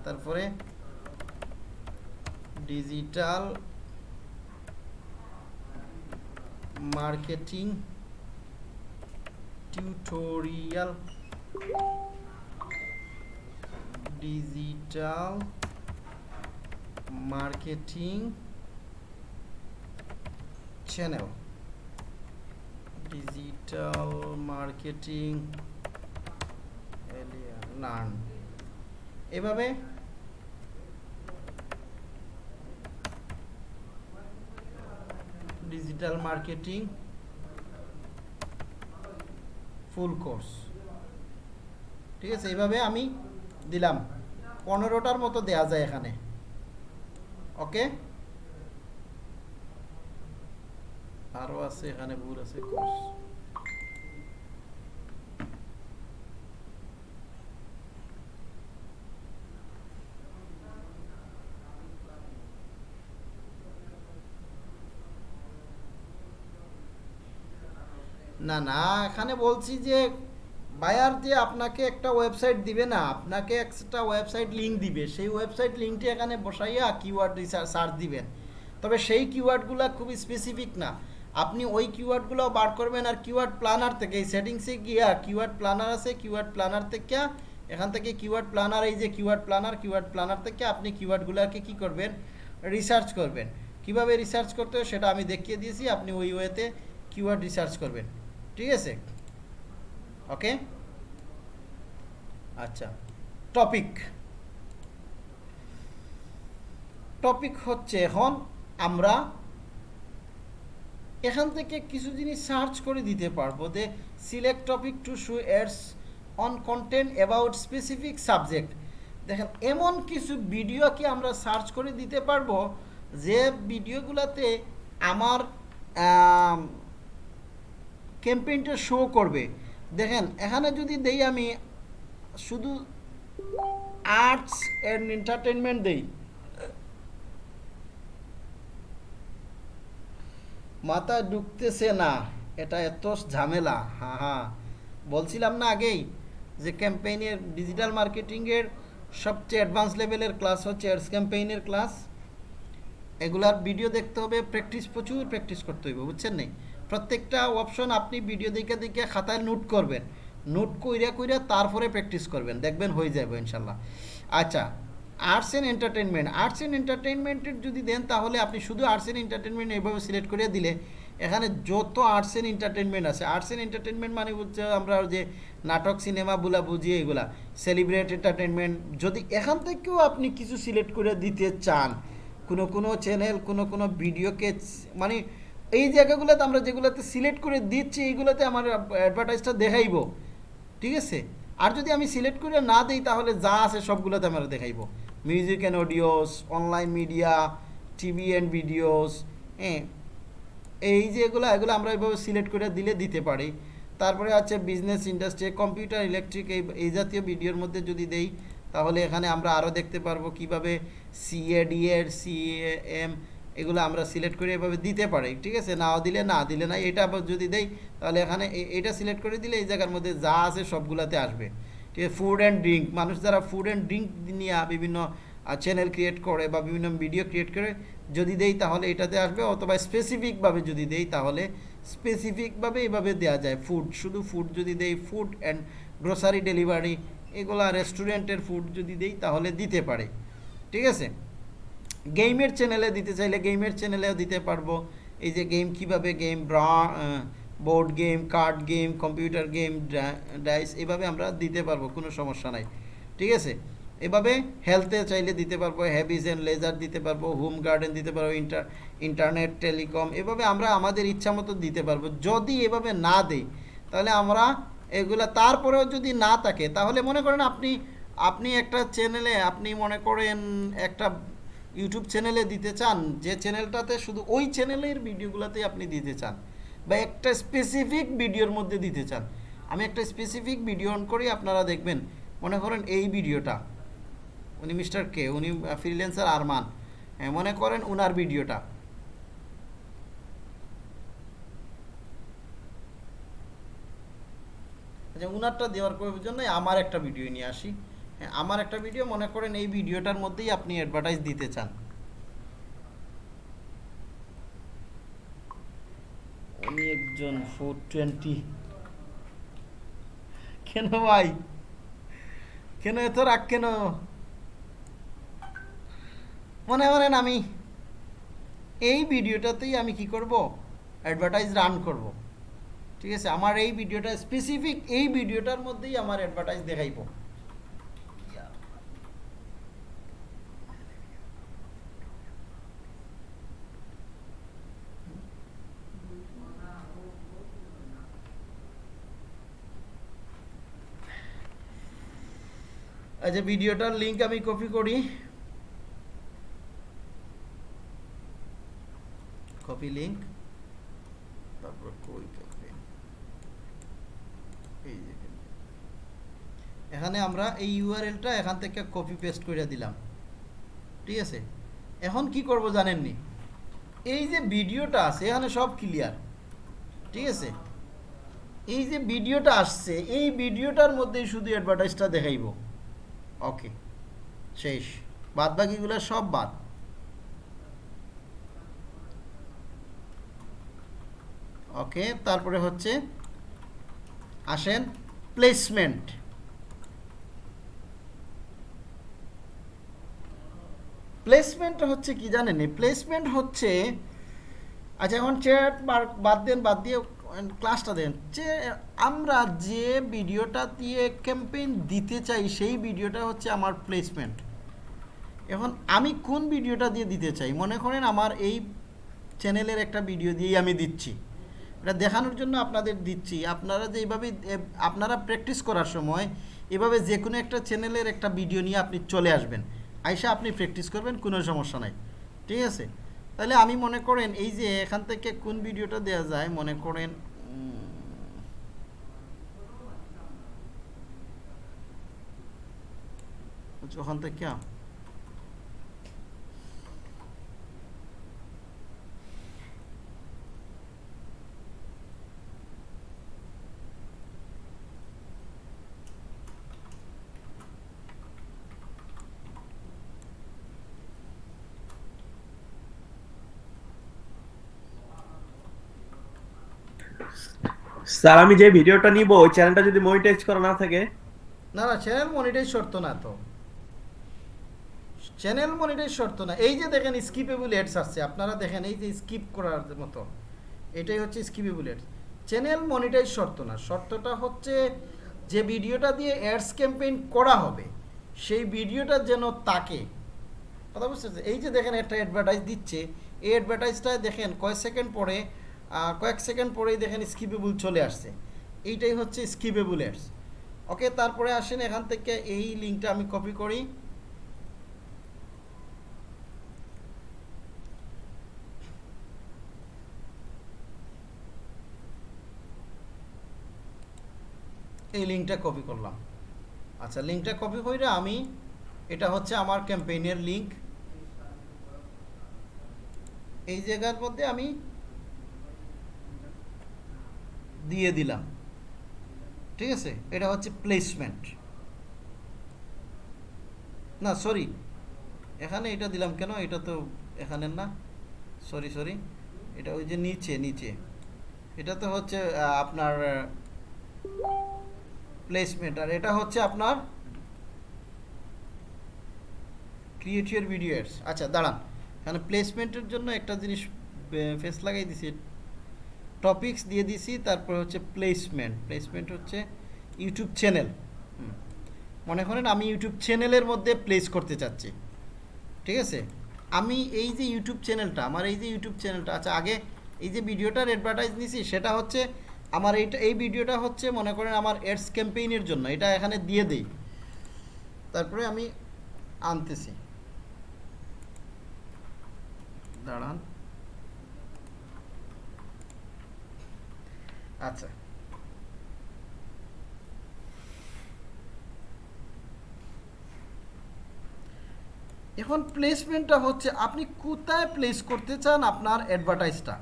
তারপরে digital marketing tutorial digital marketing channel digital marketing learn এভাবে ডিজিটাল মার্কেটিং ফুল কোর্স ঠিক আছে এইভাবে আমি দিলাম। পনেরোটার মতো দেয়া যায় এখানে। ওকে? আরও আছে, এখানে ভুল আছে না না, এখানে বলছি যে বায়ার যে আপনাকে একটা ওয়েবসাইট দিবে না, আপনাকে একটা ওয়েবসাইট লিঙ্ক দিবে। সেই ওয়েবসাইট লিঙ্কটি এখানে বসাইয়া কিওয়ার্ড সার্চ দিবেন। তবে সেই কিওয়ার্ডগুলো খুবই স্পেসিফিক না। আপনি ওই কিওয়ার্ডগুলো বার করবেন আর কিওয়ার্ড প্ল্যানার থেকে, এই সেটিংসে গিয়া কিওয়ার্ড প্ল্যানার আছে কিওয়ার্ড প্ল্যানার থেকে, এখান থেকে কিওয়ার্ড প্ল্যানার এই যে কিওয়ার্ড প্ল্যানার কিওয়ার্ড প্ল্যানার থেকে আপনি কিওয়ার্ডগুলোকে কি করবেন? রিসার্চ করবেন। কীভাবে রিসার্চ করতে হয় সেটা আমি দেখিয়ে দিয়েছি, আপনি ওই ওয়েতে কিওয়ার্ড রিসার্চ করবেন। ঠিক আছে? ওকে আচ্ছা টপিক টপিক হচ্ছে এখন আমরা এখান থেকে কিছু জিনিস সার্চ করে দিতে পারব যে select topic to show ads on content about specific subject দেখেন, এমন কিছু ভিডিও কি আমরা সার্চ করে দিতে পারব যে ভিডিওগুলোতে আমার ক্যাম্পেইনটা শো করবে? দেখেন, এখানে যদি দেই আমি শুধু আর্টস অ্যান্ড এন্টারটেনমেন্ট দেই। মাথায় ঢুকতেছে না, এটা এত ঝামেলা হ্যাঁ হ্যাঁ বলছিলাম না আগেই যে ক্যাম্পেইনের ডিজিটাল মার্কেটিংয়ের সবচেয়ে অ্যাডভান্স লেভেলের ক্লাস হচ্ছে অ্যাডস ক্যাম্পেইনের ক্লাস এগুলার ভিডিও দেখতে হবে প্র্যাকটিস প্রচুর প্র্যাকটিস করতে হবে বুঝছেন নেই? প্রত্যেকটা অপশন আপনি ভিডিও দেখে দেখে খাতায় নোট করবেন। নোট কইরা কইরা তারপরে প্র্যাকটিস করবেন, দেখবেন হয়ে যাবে ইনশাল্লাহ। আচ্ছা arts and entertainment arts and এন্টারটেনমেন্টের যদি দেন তাহলে আপনি শুধু আর্টস অ্যান্ড এন্টারটেনমেন্ট এইভাবে সিলেক্ট করে দিলে, এখানে যত আর্টস অ্যান্ড এন্টারটেনমেন্ট আছে আর্টস অ্যান্ড এন্টারটেনমেন্ট মানে হচ্ছে আমরা যে নাটক, সিনেমা বুলা বুঝি এগুলা সেলিব্রেট এন্টারটেনমেন্ট যদি এখান থেকেও আপনি কিছু সিলেক্ট করে দিতে চান, কোনো কোনো চ্যানেল কোনো কোনো ভিডিওকে মানে এই জায়গাগুলোতে আমরা যেগুলোতে সিলেক্ট করে দিচ্ছি, এইগুলোতে আমার অ্যাডভার্টাইজটা দেখাইবো। ঠিক আছে? আর যদি আমি সিলেক্ট করে না দিই, তাহলে যা আছে সবগুলোতে আমরা দেখাইব। Music and audios online media TV and videos হ্যাঁ? এই যে এগুলো এগুলো আমরা এইভাবে সিলেক্ট করে দিলে দিতে পারি। তারপরে আছে বিজনেস ইন্ডাস্ট্রি কম্পিউটার ইলেকট্রিক এই এই জাতীয় ভিডিওর মধ্যে যদি দেই, তাহলে এখানে আমরা আরও দেখতে পারব কীভাবে সিএ ডিএড সিএএম এগুলো আমরা সিলেক্ট করে এভাবে দিতে পারি, ঠিক আছে? নাও দিলে, না দিলে না, এটা আবার যদি দেই, তাহলে এখানে এটা সিলেক্ট করে দিলে এই জায়গার মধ্যে যা আছে সবগুলাতে আসবে। ঠিক আছে? ফুড অ্যান্ড ড্রিঙ্ক মানুষ যারা ফুড অ্যান্ড ড্রিঙ্ক নিয়ে বিভিন্ন চ্যানেল ক্রিয়েট করে বা বিভিন্ন ভিডিও ক্রিয়েট করে, যদি দেই তাহলে এটাতে আসবে, অথবা স্পেসিফিকভাবে যদি দেই তাহলে স্পেসিফিকভাবে এভাবে দেওয়া যায়। ফুড শুধু ফুড যদি দেই ফুড অ্যান্ড গ্রোসারি ডেলিভারি এগুলা রেস্টুরেন্টের ফুড যদি দেই তাহলে দিতে পারে। ঠিক আছে? গেমের চ্যানেলে দিতে চাইলে গেমের চ্যানেলেও দিতে পারব। এই যে গেম কীভাবে game bra board game card game computer game dice এভাবে আমরা দিতে পারব, কোনো সমস্যা নাই। ঠিক আছে? এভাবে হেলথে চাইলে দিতে পারব হ্যাবিজ অ্যান্ড লেজার দিতে পারব হোম গার্ডেন দিতে পারব ইন্টার ইন্টারনেট টেলিকম এভাবে আমরা আমাদের ইচ্ছা মতো দিতে পারব। যদি এভাবে না দেই, তাহলে আমরা এগুলা তারপরেও যদি না থাকে, তাহলে মনে করেন আপনি আপনি একটা চ্যানেলে আপনি মনে করেন একটা ইউটিউব চ্যানেলে দিতে চান, যে চ্যানেলটাতে শুধু ওই চ্যানেলের ভিডিওগুলোতেই আপনি দিতে চান, বা একটা স্পেসিফিক ভিডিওর মধ্যে দিতে চান। আমি একটা স্পেসিফিক ভিডিও অন করি, আপনারা দেখবেন, মনে করেন এই ভিডিওটা উনি মিস্টার কে উনি ফ্রিল্যান্সার আরমান মনে করেন উনার ভিডিওটা আচ্ছা উনারটা দেওয়ার জন্য আমার একটা ভিডিও নিয়ে আসি। আমার একটা ভিডিও মনে করেন এই ভিডিওটার মধ্যেই আপনি অ্যাডভার্টাইজ দিতে চান। উনি একজন ফোর টোয়েন্টি কেন ভাই? কেন এত রাগ কেন? মনে করেন আমি এই ভিডিওটাতেই আমি কি করব? অ্যাডভার্টাইজ রান করব। ঠিক আছে? আমার এই ভিডিওটা স্পেসিফিক এই ভিডিওটার মধ্যেই আমার অ্যাডভার্টাইজ দেখাইব। আচ্ছা ভিডিওটার লিঙ্ক আমি কপি করি। কপি লিঙ্ক তারপর কই campaign? এই যে এখানে। আমরা এই ইউআরএলটা এখান থেকে কপি পেস্ট করে দিলাম। ঠিক আছে? এখন কি করব জানেননি? এই যে ভিডিওটা আছে, এখানে সব ক্লিয়ার ঠিক আছে? এই যে ভিডিওটা আসছে, এই ভিডিওটার মধ্যেই শুধু অ্যাডভার্টাইজটা দেখাইব। ওকে শেষ. বাদ বাকিগুলো সব বাদ। ওকে তারপরে হচ্ছে আসেন প্লেসমেন্ট প্লেসমেন্ট হচ্ছে কি জানেন? প্লেসমেন্ট হচ্ছে আচ্ছা এখন চেয়ার বাদ দেন, বাদ দিয়ে ক্লাসটা দেন। যে আমরা যে ভিডিওটা দিয়ে ক্যাম্পেইন দিতে চাই, সেই ভিডিওটা হচ্ছে আমার প্লেসমেন্ট এখন আমি কোন ভিডিওটা দিয়ে দিতে চাই? মনে করেন আমার এই চ্যানেলের একটা ভিডিও দিয়েই আমি দিচ্ছি। এটা দেখানোর জন্য আপনাদের দিচ্ছি। আপনারা যে এইভাবে আপনারা প্র্যাকটিস করার সময় এভাবে যে কোনো একটা চ্যানেলের একটা ভিডিও নিয়ে আপনি চলে আসবেন। আইসা আপনি প্র্যাকটিস করবেন, কোনো সমস্যা নাই। ঠিক আছে? তাহলে আমি মনে করেন এই যে এখান থেকে কোন ভিডিওটা দেয়া যায়, মনে করেন ওখান থেকে স্যার, আমি যে ভিডিওটা নিব, ওই চ্যানেলটা যদি মনিটাইজ করা না থাকে? না না চ্যানেল মনিটাইজ শর্ত না তো। চ্যানেল মনিটাইজ শর্ত না। এই যে দেখেন স্কিপেবল অ্যাডস আসছে। আপনারা দেখেন, এই যে স্কিপ করার মতো। এটাই হচ্ছে স্কিপেবল অ্যাডস চ্যানেল মনিটাইজ শর্ত না। শর্তটা হচ্ছে যে ভিডিওটা দিয়ে অ্যাডস ক্যাম্পেইন করা হবে, সেই ভিডিওটা যেন তাকে। কথা বুঝতে? এই যে দেখেন, একটা অ্যাডভার্টাইজ দিচ্ছে। এই অ্যাডভার্টাইজটা দেখেন, কয়েক সেকেন্ড পরে কয়েক সেকেন্ড পরেই দেখেন স্কিপেবল চলে আসছে। এইটাই হচ্ছে স্কিপেবল অ্যাডস ওকে তারপরে আসেন এখান থেকে এই লিঙ্কটা আমি কপি করি। এই লিঙ্কটা কপি করলাম। আচ্ছা লিঙ্কটা কপি করে আমি, এটা হচ্ছে আমার ক্যাম্পেইনের লিঙ্ক এই জায়গার মধ্যে আমি দিয়ে দিলাম। ঠিক আছে? এটা হচ্ছে প্লেসমেন্ট না সরি এখানে এটা দিলাম কেন? এটা তো এখানের না। সরি সরি এটা ওই যে নিচে নিচে। এটা তো হচ্ছে আপনার প্লেসমেন্ট আর এটা হচ্ছে আপনার ক্রিয়েটিভ ভিডিও আচ্ছা দাঁড়ান। এখানে প্লেসমেন্টের জন্য একটা জিনিস ফেস লাগাই দিছি। টপিকস দিয়ে দিছি, তারপর হচ্ছে প্লেসমেন্ট প্লেসমেন্ট হচ্ছে ইউটিউব চ্যানেল মনে করেন আমি ইউটিউব চ্যানেলের মধ্যে প্লেস করতে চাচ্ছি। ঠিক আছে? আমি এই যে ইউটিউব চ্যানেলটা আমার এই যে ইউটিউব চ্যানেলটা আচ্ছা আগে এই যে ভিডিওটার অ্যাডভার্টাইজ নিছি, সেটা হচ্ছে আমার এইটা এই ভিডিওটা হচ্ছে মনে করেন আমার এডস ক্যাম্পেইনের জন্য, এটা এখানে দিয়ে দেই। তারপরে আমি আনতেছি। দাঁড়ান। আচ্ছা এখন প্লেসমেন্টটা হচ্ছে, আপনি কোথায় প্লেস করতে চান আপনার অ্যাডভার্টাইজটা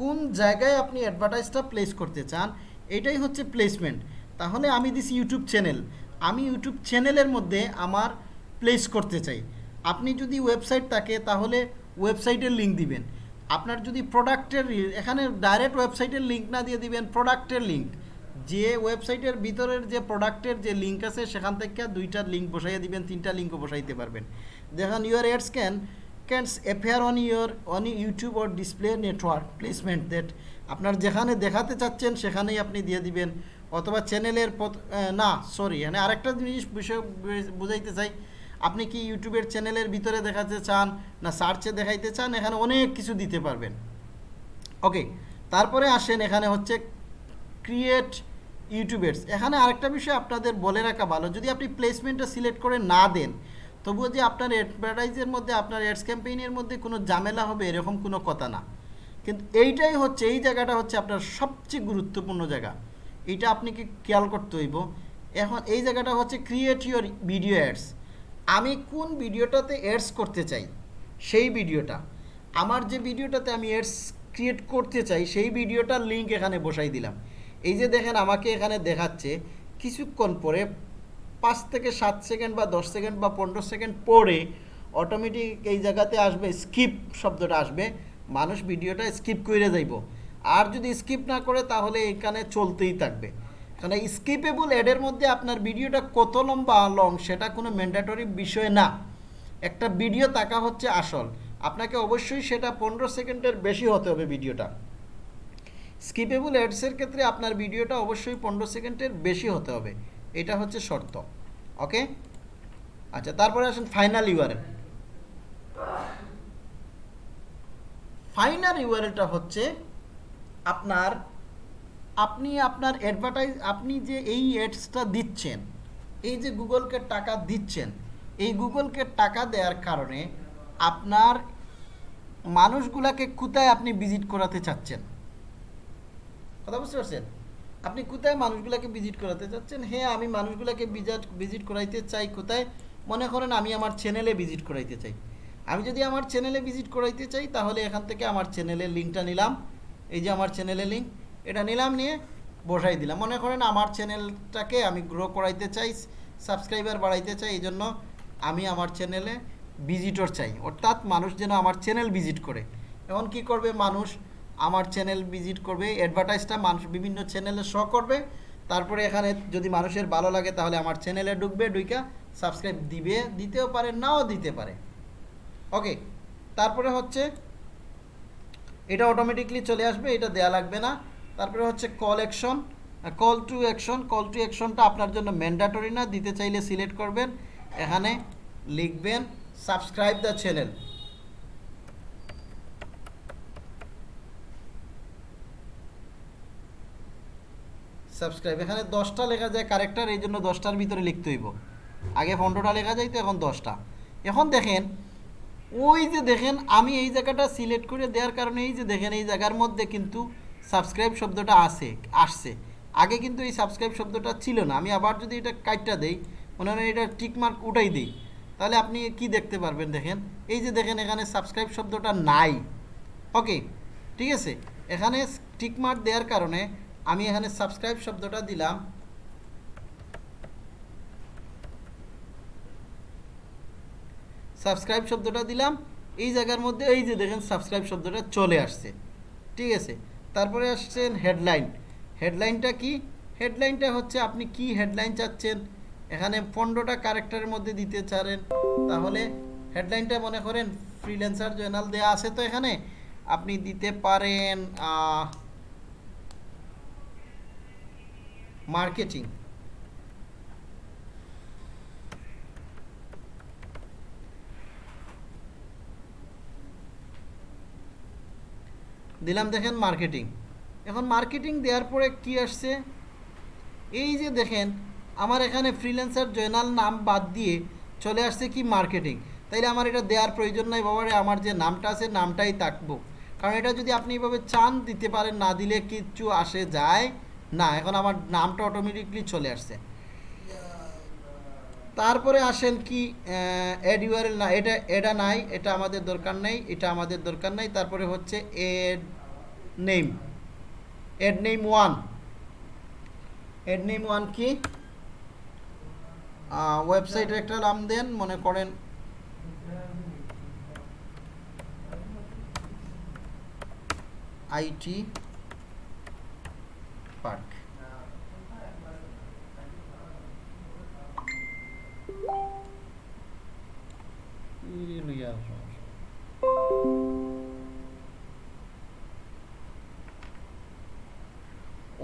কোন জায়গায় আপনি অ্যাডভার্টাইজটা প্লেস করতে চান? এটাই হচ্ছে প্লেসমেন্ট তাহলে আমি দিছি ইউটিউব চ্যানেল আমি ইউটিউব চ্যানেলের মধ্যে আমার প্লেস করতে চাই। আপনি যদি ওয়েবসাইট থাকে, তাহলে ওয়েবসাইটের লিঙ্ক দিবেন। আপনার যদি প্রোডাক্টের এখানে ডাইরেক্ট ওয়েবসাইটের লিঙ্ক না দিয়ে দিবেন প্রোডাক্টের লিঙ্ক যে ওয়েবসাইটের ভিতরের যে প্রোডাক্টের যে লিঙ্ক আছে, সেখান থেকে দুইটা লিঙ্ক বসাইয়ে দিবেন, তিনটা লিঙ্কও বসাইতে পারবেন। দেখেন your ads can can appear on your on YouTube or display network placement that আপনার যেখানে দেখাতে চাচ্ছেন, সেখানেই আপনি দিয়ে দিবেন। অথবা চ্যানেলের না সরি মানে আরেকটা জিনিস বিষয় বুঝাইতে চাই। আপনি কি ইউটিউবের চ্যানেলের ভিতরে দেখাতে চান না সার্চে দেখাইতে চান? এখানে অনেক কিছু দিতে পারবেন। ওকে, তারপরে আসেন এখানে হচ্ছে ক্রিয়েট ইউটিউবার্স এখানে আরেকটা বিষয় আপনাদের বলে রাখা ভালো, যদি আপনি প্লেসমেন্টটা সিলেক্ট করে না দেন, তবুও যে আপনার অ্যাডভার্টাইজের মধ্যে, আপনার অ্যাডস ক্যাম্পেইনের মধ্যে কোনো ঝামেলা হবে, এরকম কোনো কথা না। কিন্তু এইটাই হচ্ছে, এই জায়গাটা হচ্ছে আপনার সবচেয়ে গুরুত্বপূর্ণ জায়গা। এটা আপনি কি খেয়াল করতে হইব। এখন এই জায়গাটা হচ্ছে ক্রিয়েট ইউর ভিডিও অ্যাডস আমি কোন ভিডিওটাতে অ্যাডস করতে চাই, সেই ভিডিওটা। আমার যে ভিডিওটাতে আমি অ্যাডস ক্রিয়েট করতে চাই, সেই ভিডিওটার লিঙ্ক এখানে বসাই দিলাম। এই যে দেখেন আমাকে এখানে দেখাচ্ছে, কিছুক্ষণ পরে পাঁচ থেকে সাত সেকেন্ড বা দশ সেকেন্ড বা পনেরো সেকেন্ড পরে অটোমেটিক এই জায়গাতে আসবে স্কিপ শব্দটা আসবে। মানুষ ভিডিওটা স্কিপ করে যাইব। আর যদি স্কিপ না করে, তাহলে এখানে চলতেই থাকবে। কারণ স্কিপেবল অ্যাডের মধ্যে আপনার ভিডিওটা কত লম্বা লং সেটা কোনো ম্যান্ডেটরি বিষয় না। একটা ভিডিও তাকা হচ্ছে আসল। আপনাকে অবশ্যই সেটা পনেরো সেকেন্ডের বেশি হতে হবে ভিডিওটা স্কিপেবল অ্যাডসের ক্ষেত্রে আপনার ভিডিওটা অবশ্যই পনেরো সেকেন্ডের বেশি হতে হবে। এটা হচ্ছে শর্ত। ওকে আচ্ছা তারপরে আসেন ফাইনাল ইউআরএল ফাইনাল ইউআরএলটা হচ্ছে আপনার আপনি আপনার অ্যাডভার্টাইজ আপনি যে এই অ্যাডসটা দিচ্ছেন, এই যে গুগলকে টাকা দিচ্ছেন, এই গুগলকে টাকা দেওয়ার কারণে আপনার মানুষগুলাকে কোথায় আপনি ভিজিট করাতে চাচ্ছেন? কথা বুঝতে পারছেন? আপনি কোথায় মানুষগুলোকে ভিজিট করাতে চাচ্ছেন? হ্যাঁ আমি মানুষগুলাকে ভিজিট ভিজিট করাইতে চাই কোথায়? মনে করেন আমি আমার চ্যানেলে ভিজিট করাইতে চাই। আমি যদি আমার চ্যানেলে ভিজিট করাইতে চাই, তাহলে এখান থেকে আমার চ্যানেলের লিঙ্কটা নিলাম। এই যে আমার চ্যানেলের লিঙ্ক এটা নিলাম, নিয়ে বসাই দিলাম। মনে করেন আমার চ্যানেলটাকে আমি গ্রো করাইতে চাই সাবস্ক্রাইবার বাড়াইতে চাই, এই জন্য আমি আমার চ্যানেলে ভিজিটর চাই। অর্থাৎ মানুষ যেন আমার চ্যানেল ভিজিট করে। এখন কি করবে মানুষ? আমার চ্যানেল ভিজিট করবে অ্যাডভার্টাইজটা মানুষ বিভিন্ন চ্যানেলে শো করবে। তারপরে এখানে যদি মানুষের ভালো লাগে, তাহলে আমার চ্যানেলে ঢুকবে, ঢুইকা সাবস্ক্রাইব দিবে, দিতেও পারে, নাও দিতে পারে। ওকে তারপরে হচ্ছে, এটা অটোমেটিকলি চলে আসবে, এটা দেয়া লাগবে না। তারপরে হচ্ছে call action call to action call to অ্যাকশনটা আপনার জন্য ম্যান্ডাটরি না, দিতে চাইলে সিলেক্ট করবেন। এখানে লিখবেন সাবস্ক্রাইব দ্য চ্যানেল সাবস্ক্রাইব এখানে দশটা লেখা যায় কারেক্টার এই জন্য দশটার ভিতরে লিখতে হইব। আগে পনেরোটা লেখা যাইতো এখন দশটা। এখন দেখেন, ওই যে দেখেন, আমি এই জায়গাটা সিলেক্ট করে দেওয়ার কারণে, এই যে দেখেন, এই জায়গার মধ্যে কিন্তু সাবস্ক্রাইব শব্দটা আসে আসছে। আগে কিন্তু এই সাবস্ক্রাইব শব্দটা ছিল না। আমি আবার যদি এটা কাইটটা দেই, মনে হয় এটা টিকমার্ক উঠাই দিই। তাহলে আপনি কি দেখতে পারবেন দেখেন? এই যে দেখেন এখানে সাবস্ক্রাইব শব্দটা নাই। ওকে, ঠিক আছে? এখানে টিকমার্ক দেওয়ার কারণে আমি এখানে সাবস্ক্রাইব শব্দটা দিলাম। সাবস্ক্রাইব শব্দটা দিলাম। এই জায়গার মধ্যে এই যে দেখেন সাবস্ক্রাইব শব্দটা চলে আসছে। ঠিক আছে? তারপরে আসছেন হেডলাইন হেডলাইনটা কি? হেডলাইনটা হচ্ছে আপনি কি হেডলাইন চাচ্ছেন? এখানে পনেরোটা ক্যারেক্টারের মধ্যে দিতে চারেন। তাহলে হেডলাইনটা মনে করেন ফ্রিল্যান্সার জার্নাল দেয়া আছে তো এখানে। আপনি দিতে পারেন মার্কেটিং দিলাম দেখেন মার্কেটিং এখন মার্কেটিং দেওয়ার পরে কি আসছে? এই যে দেখেন, আমার এখানে ফ্রিল্যান্সার জয়নাল নাম বাদ দিয়ে চলে আসছে কি মার্কেটিং তাইলে আমার এটা দেওয়ার প্রয়োজন নাই বাবারে, আমার যে নামটা আছে নামটাই থাকব। কারণ এটা যদি আপনি এইভাবে চান দিতে পারেন, না দিলে কিচ্ছু আসে যায় না। এখন আমার নামটা অটোমেটিকলি চলে আসছে। তারপরে আসেন কি এড ইউআরএল না, এটা এটা নাই, এটা আমাদের দরকার নেই, এটা আমাদের দরকার নেই, তারপরে হচ্ছে ad name. Ad name one. Ad name one কি? ওয়েবসাইটের একটা নাম দেন, মনে করেন। আইটি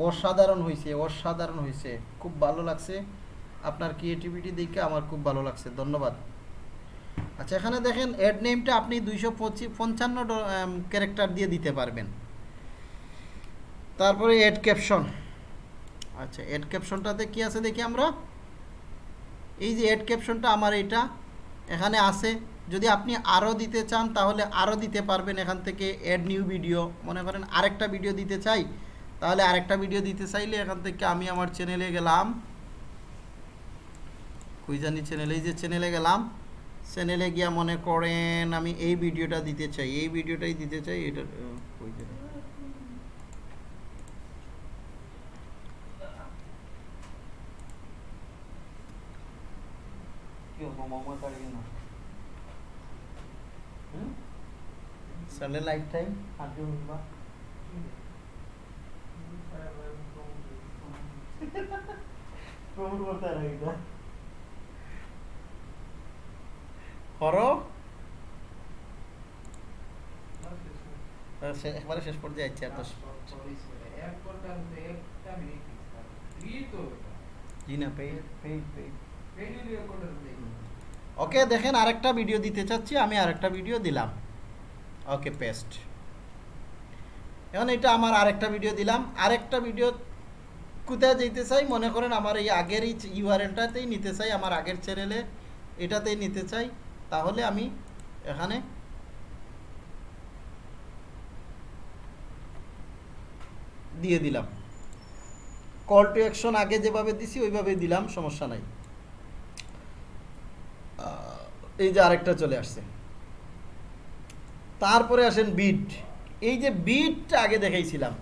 অসাধারণ হয়েছে অসাধারণ হয়েছে। খুব ভালো লাগছে। আপনার ক্রিয়েটিভিটি দেখে আমার খুব ভালো লাগছে। ধন্যবাদ। আচ্ছা এখানে দেখেন অ্যাড নেমটা আপনি দুইশো পঞ্চান্ন ক্যারেক্টার দিয়ে দিতে পারবেন। তারপরে অ্যাড ক্যাপশন আচ্ছা অ্যাড ক্যাপশনটাতে কি আছে দেখি আমরা? এই যে অ্যাড ক্যাপশনটা আমার এটা। এখানে আছে। যদি আপনি আরও দিতে চান, তাহলে আরও দিতে পারবেন এখান থেকে অ্যাড নিউ ভিডিও মনে করেন আরেকটা ভিডিও দিতে চাই, তাহলে আরেকটা ভিডিও দিতে চাইলে এখান থেকে আমি আমার চ্যানেলে গেলাম। কুইজানি চ্যানেলে যে চ্যানেলে গেলাম। চ্যানেলে গিয়া মনে করেন আমি এই ভিডিওটা দিতে চাই, এই ভিডিওটাই দিতে চাই, এটা সেলের লাইফ টাইম শেষ পর্যায়ে আর দশ ওকে দেখেন আরেকটা ভিডিও দিতে চাচ্ছি আমি আরেকটা ভিডিও দিলাম ওকে পেস্ট এখন এটা আমার আরেকটা ভিডিও দিলাম। আরেকটা ভিডিও কোথায় যেতে চাই? মনে করেন আমার এই আগের এই ইউআরএলটাতেই নিতে চাই, আমার আগের চ্যানেলে এটাতেই নিতে চাই। তাহলে আমি এখানে দিয়ে দিলাম। কল টু অ্যাকশন আগে যেভাবে দিছি ওইভাবে দিলাম, সমস্যা নাই। এই যে আরেকটা চলে আসছে। তারপরে আসেন বিট এই যে বিটটা আগে দেখাইছিলাম,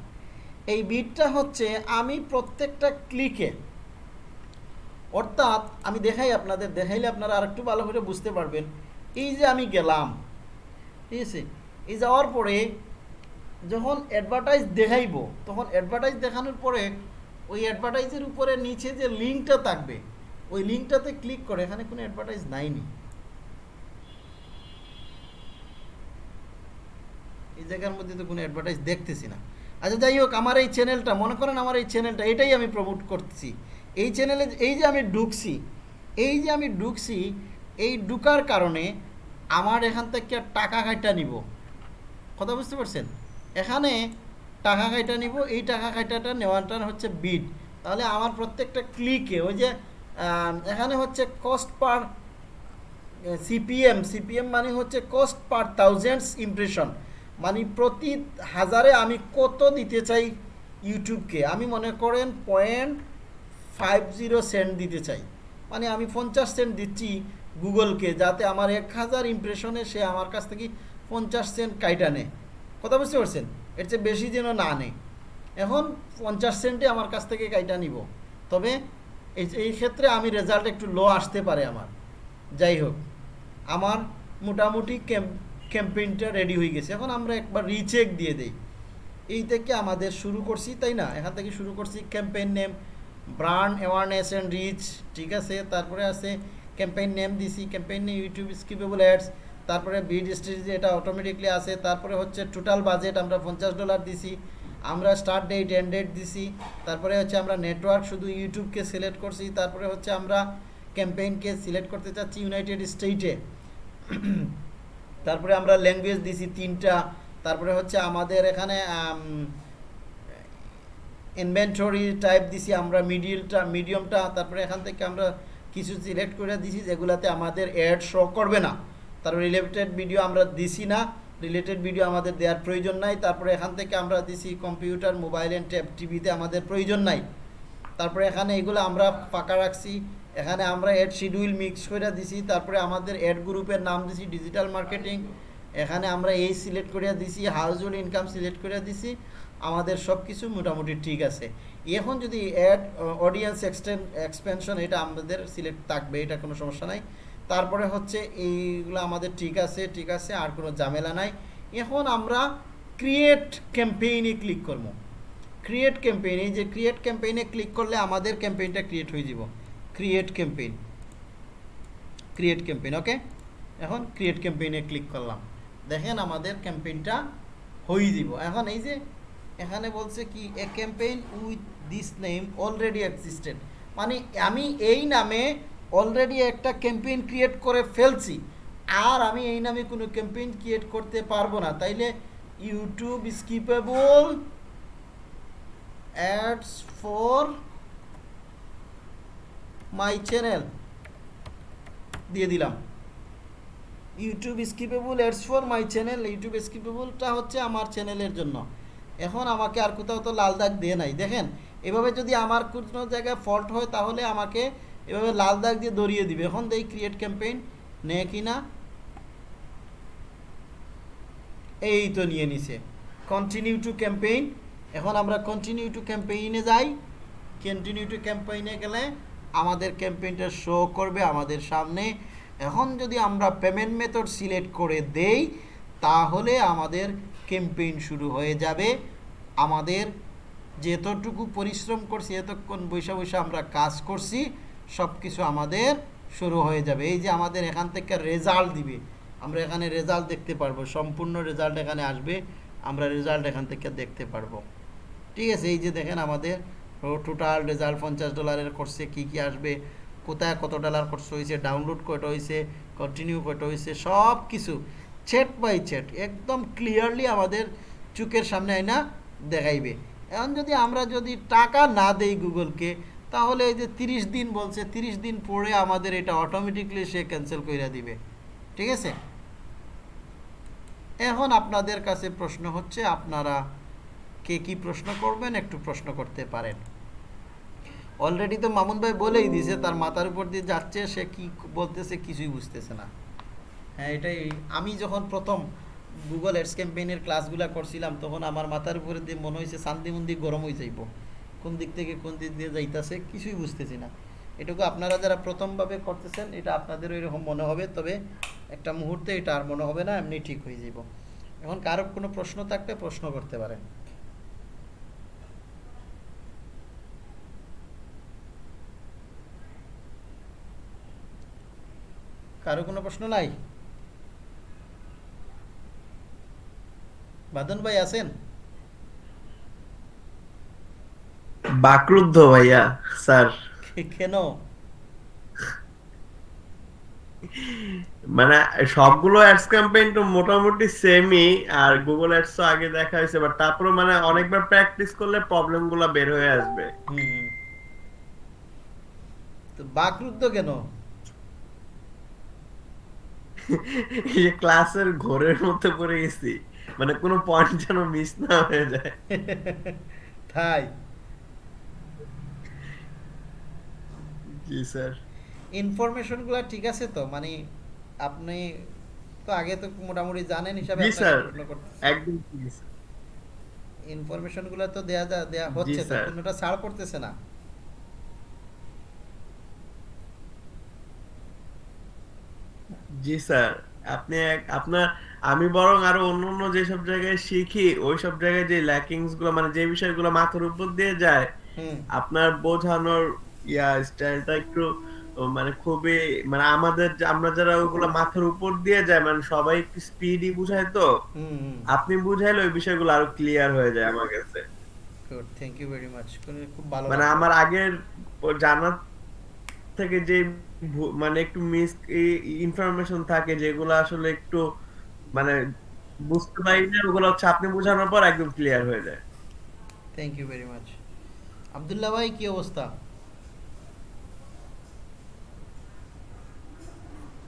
এই বিটটা হচ্ছে আমি প্রত্যেকটা ক্লিকে অর্থাৎ আমি দেখাই আপনাদের, দেখাইলে আপনারা আরেকটু ভালো করে বুঝতে পারবেন। এই যে আমি গেলাম, ঠিক আছে? এই যাওয়ার পরে যখন অ্যাডভার্টাইজ দেখাইব, তখন অ্যাডভার্টাইজ দেখানোর পরে ওই অ্যাডভার্টাইজের উপরে নিচে যে লিঙ্কটা থাকবে, ওই লিঙ্কটাতে ক্লিক করে, এখানে কোনো অ্যাডভার্টাইজ নাইনি। এই জায়গার মধ্যে তো কোনো অ্যাডভার্টাইজ দেখতেছি না। আচ্ছা যাই হোক, আমার এই চ্যানেলটা মনে করেন আমার এই চ্যানেলটা এটাই আমি প্রমোট করছি। এই চ্যানেলে এই যে আমি ঢুকছি, এই যে আমি ঢুকছি, এই ঢুকার কারণে আমার এখান থেকে টাকা খাইটা নিব। কথা বুঝতে পারছেন? এখানে টাকা খাইটা নিব, এই টাকা খাইটাটা নেওয়াটা হচ্ছে বিড তাহলে আমার প্রত্যেকটা ক্লিকে ওই যে এখানে হচ্ছে কস্ট পার সিপিএম সিপিএম মানে হচ্ছে কস্ট পার থাউজেন্ডস ইমপ্রেশন মানে প্রতি হাজারে আমি কত দিতে চাই ইউটিউবকে? আমি মনে করেন পয়েন্ট ফাইভ জিরো সেন্ট দিতে চাই। মানে আমি পঞ্চাশ সেন্ট দিচ্ছি গুগলকে যাতে আমার এক হাজার ইমপ্রেশনে সে আমার কাছ থেকে পঞ্চাশ সেন্ট কাইটা নেয়। কথা বুঝতে পারছেন? এর চেয়ে বেশি যেন না নেয়। এখন পঞ্চাশ সেন্টে আমার কাছ থেকে কাইটা নিব। তবে এই ক্ষেত্রে আমি রেজাল্ট একটু লো আসতে পারে আমার। যাই হোক, আমার মোটামুটি ক্যাম্পেইনটা রেডি হয়ে গেছে। এখন আমরা একবার রিচেক দিয়ে দেই। এই থেকে আমাদের শুরু করছি, তাই না? এখান থেকে শুরু করছি campaign name brand awareness and reach ঠিক আছে? তারপরে আছে ক্যাম্পেইন নেম দিছি campaign name YouTube skippable ads তারপরে বিড স্ট্রেটেজি এটা অটোমেটিকলি আছে, তারপরে হচ্ছে টোটাল বাজেট আমরা পঞ্চাশ ডলার দিছি, আমরা স্টার্ট ডেট এন্ড ডেট দিছি, তারপরে হচ্ছে আমরা নেটওয়ার্ক শুধু ইউটিউবকে সিলেক্ট করছি, তারপরে হচ্ছে আমরা ক্যাম্পেইনকে সিলেক্ট করতে চাচ্ছি ইউনাইটেড স্টেটে তারপরে আমরা ল্যাঙ্গুয়েজ দিছি তিনটা, তারপরে হচ্ছে আমাদের এখানে ইনভেন্টরি টাইপ দিছি আমরা মিডিলটা মিডিয়ামটা তারপরে এখান থেকে আমরা কিছু সিলেক্ট করে দিছি যেগুলাতে আমাদের অ্যাড শো করবে না। তারপর রিলেটেড ভিডিও আমরা দিছি না রিলেটেড ভিডিও আমাদের দেওয়ার প্রয়োজন নাই। তারপরে এখান থেকে আমরা দিছি কম্পিউটার মোবাইল অ্যান্ড ট্যাব টিভিতে আমাদের প্রয়োজন নাই। তারপরে এখানে এগুলো আমরা ফাঁকা রাখছি। এখানে আমরা অ্যাড শিডিউল মিক্স করে দিছি, তারপরে আমাদের অ্যাড গ্রুপের নাম দিছি ডিজিটাল মার্কেটিং এখানে আমরা এই সিলেক্ট করে দিছি হাউস হোল্ড ইনকাম সিলেক্ট করে দিছি, আমাদের সব কিছু মোটামুটি ঠিক আছে। এখন যদি অ্যাড অডিয়েন্স এক্সটেন এক্সপেনশন এটা আমাদের সিলেক্ট থাকবে, এটা কোনো সমস্যা নাই। তারপরে হচ্ছে এইগুলো আমাদের ঠিক আছে ঠিক আছে, আর কোনো ঝামেলা নাই। এখন আমরা ক্রিয়েট ক্যাম্পেইনে ক্লিক করব। ক্রিয়েট ক্যাম্পেইন এই যে ক্রিয়েট ক্যাম্পেইনে ক্লিক করলে আমাদের ক্যাম্পেইনটা ক্রিয়েট হয়ে যাব। Create campaign create campaign okay এখন ক্রিয়েট ক্যাম্পেইনে ক্লিক করলাম। দেখেন আমাদের ক্যাম্পেইনটা হয়ে দিব এখন এই যে এখানে বলছে কি a campaign with this name already existed মানে আমি এই নামে অলরেডি একটা ক্যাম্পেইন ক্রিয়েট করে ফেলছি। আর আমি এই নামে কোনো ক্যাম্পেইন ক্রিয়েট করতে পারব না। তাইলে YouTube skippable ads for my channel দিয়ে দিলাম। YouTube skippable ads for my channel YouTube স্কিপেবলটা হচ্ছে আমার চ্যানেলের জন্য। এখন আমাকে আর কোথাও তো লাল দাগ দিয়ে নাই। দেখেন, এভাবে যদি আমার কোনো জায়গায় ফল্ট হয়, তাহলে আমাকে এভাবে লাল দাগ দিয়ে দড়িয়ে দিবে। এখন দেই ক্রিয়েট ক্যাম্পেইন নেয় কি না? এই তো নিয়ে নিছে। কন্টিনিউ টু ক্যাম্পেইন এখন আমরা কন্টিনিউ টু ক্যাম্পেইনে যাই। কন্টিনিউ টু ক্যাম্পেইনে গেলে আমাদের ক্যাম্পেইনটা শো করবে আমাদের সামনে। এখন যদি আমরা পেমেন্ট মেথড সিলেক্ট করে দেই, তাহলে আমাদের ক্যাম্পেইন শুরু হয়ে যাবে। আমাদের যেতটুকু পরিশ্রম করছি, এতক্ষণ বৈশা বৈশা আমরা কাজ করছি সব কিছু আমাদের শুরু হয়ে যাবে। এই যে আমাদের এখান থেকে রেজাল্ট দিবে, আমরা এখানে রেজাল্ট দেখতে পারব। সম্পূর্ণ রেজাল্ট এখানে আসবে, আমরা রেজাল্ট এখান থেকে দেখতে পারব। ঠিক আছে, এই যে দেখেন আমাদের টোটাল রেজাল্ট পঞ্চাশ ডলারের কোর্সে কি কি আসবে, কোথায় কত ডলার কোর্স হয়েছে ডাউনলোড কয়টা হয়েছে কন্টিনিউ কয়টা হয়েছে সব কিছু চ্যাট বাই চ্যাট একদম ক্লিয়ারলি আমাদের চোখের সামনে আইনা দেখাইবে। এখন যদি আমরা যদি টাকা না দেই গুগলকে, তাহলে এই যে তিরিশ দিন বলছে, তিরিশ দিন পরে আমাদের এটা অটোমেটিকলি সে ক্যান্সেল করে দিবে। ঠিক আছে? এখন আপনাদের কাছে প্রশ্ন হচ্ছে, আপনারা কে কি প্রশ্ন করবেন, একটু প্রশ্ন করতে পারেন। অলরেডি তো মামুন ভাই বলেই দিয়েছে, তার মাথার উপর দিয়ে যাচ্ছে, সে কি বলতেছে কিছুই বুঝতেছে না। হ্যাঁ এটাই, আমি যখন প্রথম গুগল অ্যাডস ক্যাম্পেইনের ক্লাসগুলো করছিলাম, তখন আমার মাথার উপরে দিয়ে মনে হয়েছে শান্তি মন্দির গরম হয়ে যাইব কোন দিক থেকে কোন দিক দিয়ে যাইতাছে, কিছুই বুঝতেছি না। এটুকু আপনারা যারা প্রথমভাবে করতেছেন, এটা আপনাদের ওইরকম মনে হবে, তবে একটা মুহূর্তে এটা আর মনে হবে না, এমনি ঠিক হয়ে যাব এখন কারও কোনো প্রশ্ন থাকলে প্রশ্ন করতে পারেন। কারও কোনো প্রশ্ন নাই? বাদন ভাই আছেন? বাকরুদ্ধ ভাইয়া স্যার। কেন? মানে সবগুলো অ্যাডস ক্যাম্পেইন তো মোটামুটি সেমই আর গুগল অ্যাডস তো আগে দেখা হয়েছে বাট তারপরে মানে অনেকবার প্র্যাকটিস করলে প্রবলেমগুলা বের হয়ে আসবে। তো বাকরুদ্ধ কেন? এই ক্লাসের ঘোরের মধ্যে পড়ে গেছি মানে কোনো পয়েন্ট যেন মিস না হয়ে যায়। তাই? জি স্যার। ইনফরমেশনগুলো ঠিক আছে তো? মানে আপনি তো আগে তো মোটামুটি জানেন হিসাবে জি আপনাকে স্যার। একদম ঠিক আছে। ইনফরমেশনগুলো তো দেয়া দেয়া হচ্ছে তো কোনোটা ছাড় করতেছে না। জি স্যার আপনি এক- আপনার আমি বরং আরও অন্য অন্য যেসব জায়গায় শিখি ওই সব জায়গায় যে ল্যাকিংসগুলো মানে যে বিষয়গুলো মাথার উপর দিয়ে যায় আপনার বোঝানোর ইয়া স্টাইলটা একটু মানে খুবই মানে আমাদের আমরা যারা ওগুলো মাথার উপর দিয়ে যায় মানে সবাই একটু স্পিডি বুঝায় তো আপনি বুঝাইলে ওই বিষয়গুলো আরও ক্লিয়ার হয়ে যায় আমার কাছে। থ্যাংক ইউ ভেরি মাচ খুব ভালো মানে আমার আগের জানার থেকে যে মানে একটু মিস ইনফরমেশন থাকে যেগুলো আসলে একটু মানে বুঝতে পারি না ওগুলো হচ্ছে আপনি বোঝানোর পর একদম ক্লিয়ার হয়ে যায়। Thank you very much Abdullah ভাই কি অবস্থা?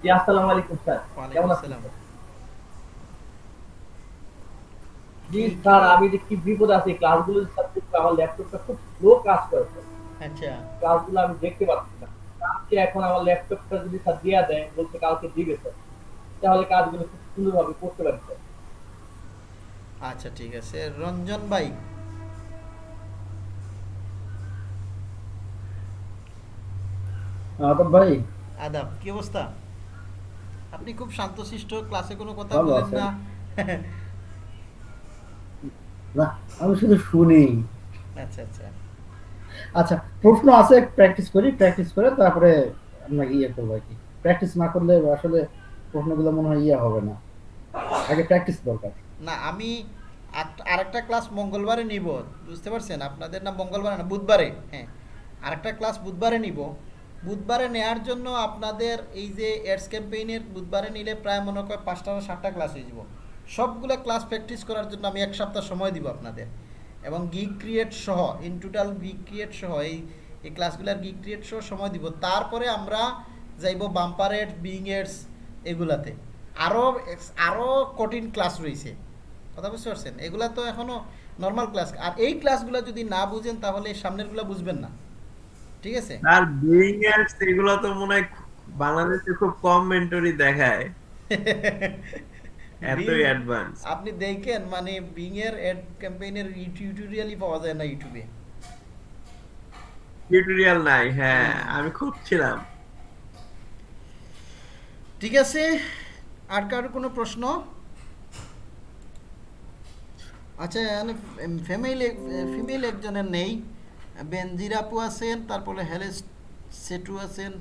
জি আসসালামু আলাইকুম স্যার। কেমন আছেন? জি স্যার আমি যে কি বিপদ আছে ক্লাসগুলো সাবজেক্ট আমার ল্যাপটপটা খুব স্লো কাজ করে স্যার। আচ্ছা। ক্লাসগুলো আমি দেখতে পাচ্ছি না। কালকে এখন আমার ল্যাপটপটা যদি স্যার দেয় বলছে কালকে দিবে স্যার। তাহলে কাজগুলো খুব সুন্দরভাবে করতে পারি স্যার। আচ্ছা ঠিক আছে। রঞ্জন ভাই। আদব ভাই। আদাব কি অবস্থা? আপনি খুব শান্তশিষ্ট ক্লাসে কোনো কথা বলেন না। না আমি শুধু শুনি। আচ্ছা আচ্ছা। আচ্ছা প্রশ্ন আছে প্র্যাকটিস করি প্র্যাকটিস করে তারপরে আপনাকে ইয়ে করব আর কি। প্র্যাকটিস না করলে আসলে প্রশ্নগুলো মনে হয় ইয়ে হবে না। আগে প্র্যাকটিস দরকার। না, আমি আরেকটা ক্লাস মঙ্গলবারে নিব, বুঝতে পারছেন? আপনাদের না মঙ্গলবারে না, বুধবারে হ্যাঁ। আরেকটা ক্লাস বুধবারে নিব। বুধবারে নেয়ার জন্য আপনাদের এই যে এডস ক্যাম্পেইনের বুধবারে নিলে প্রায় মনে করেন পাঁচটা সাতটা ক্লাস হয়ে যাব। সবগুলো ক্লাস প্র্যাকটিস করার জন্য আমি এক সপ্তাহ সময় দিব আপনাদের। এবং গিগ ক্রিয়েট সহ ইন টোটাল গিগ ক্রিয়েট সহ এই এই ক্লাসগুলোর গিগ ক্রিয়েট সহ সময় দিব। তারপরে আমরা যাইব বাম্পার এডস বিং এডস এগুলাতে। আরও আরও কঠিন ক্লাস রয়েছে। কথা বুঝতে পারছেন? এগুলা তো এখনও নর্মাল ক্লাস আর এই ক্লাসগুলো যদি না বুঝেন তাহলে এই সামনেরগুলো বুঝবেন না। ঠিক আছে? আর বিং এডস এগুলো তো মনে হয় বাংলাদেশে খুব কম মেন্টরি দেখায়। (laughs) এতই অ্যাডভান্স আপনি দেখেন মানে বিং এর এড ক্যাম্পেইনের টিউটোরিয়ালই পাওয়া যায় না ইউটিউবে টিউটোরিয়াল নাই হ্যাঁ আমি খুঁজছিলাম। ঠিক আছে আর কারও কোনো প্রশ্ন? আচ্ছা ফ্যামিল ফিমেল একজনের নেই। বেনজিরাপু আছেন তারপরে হেলেস সেটু আছেন।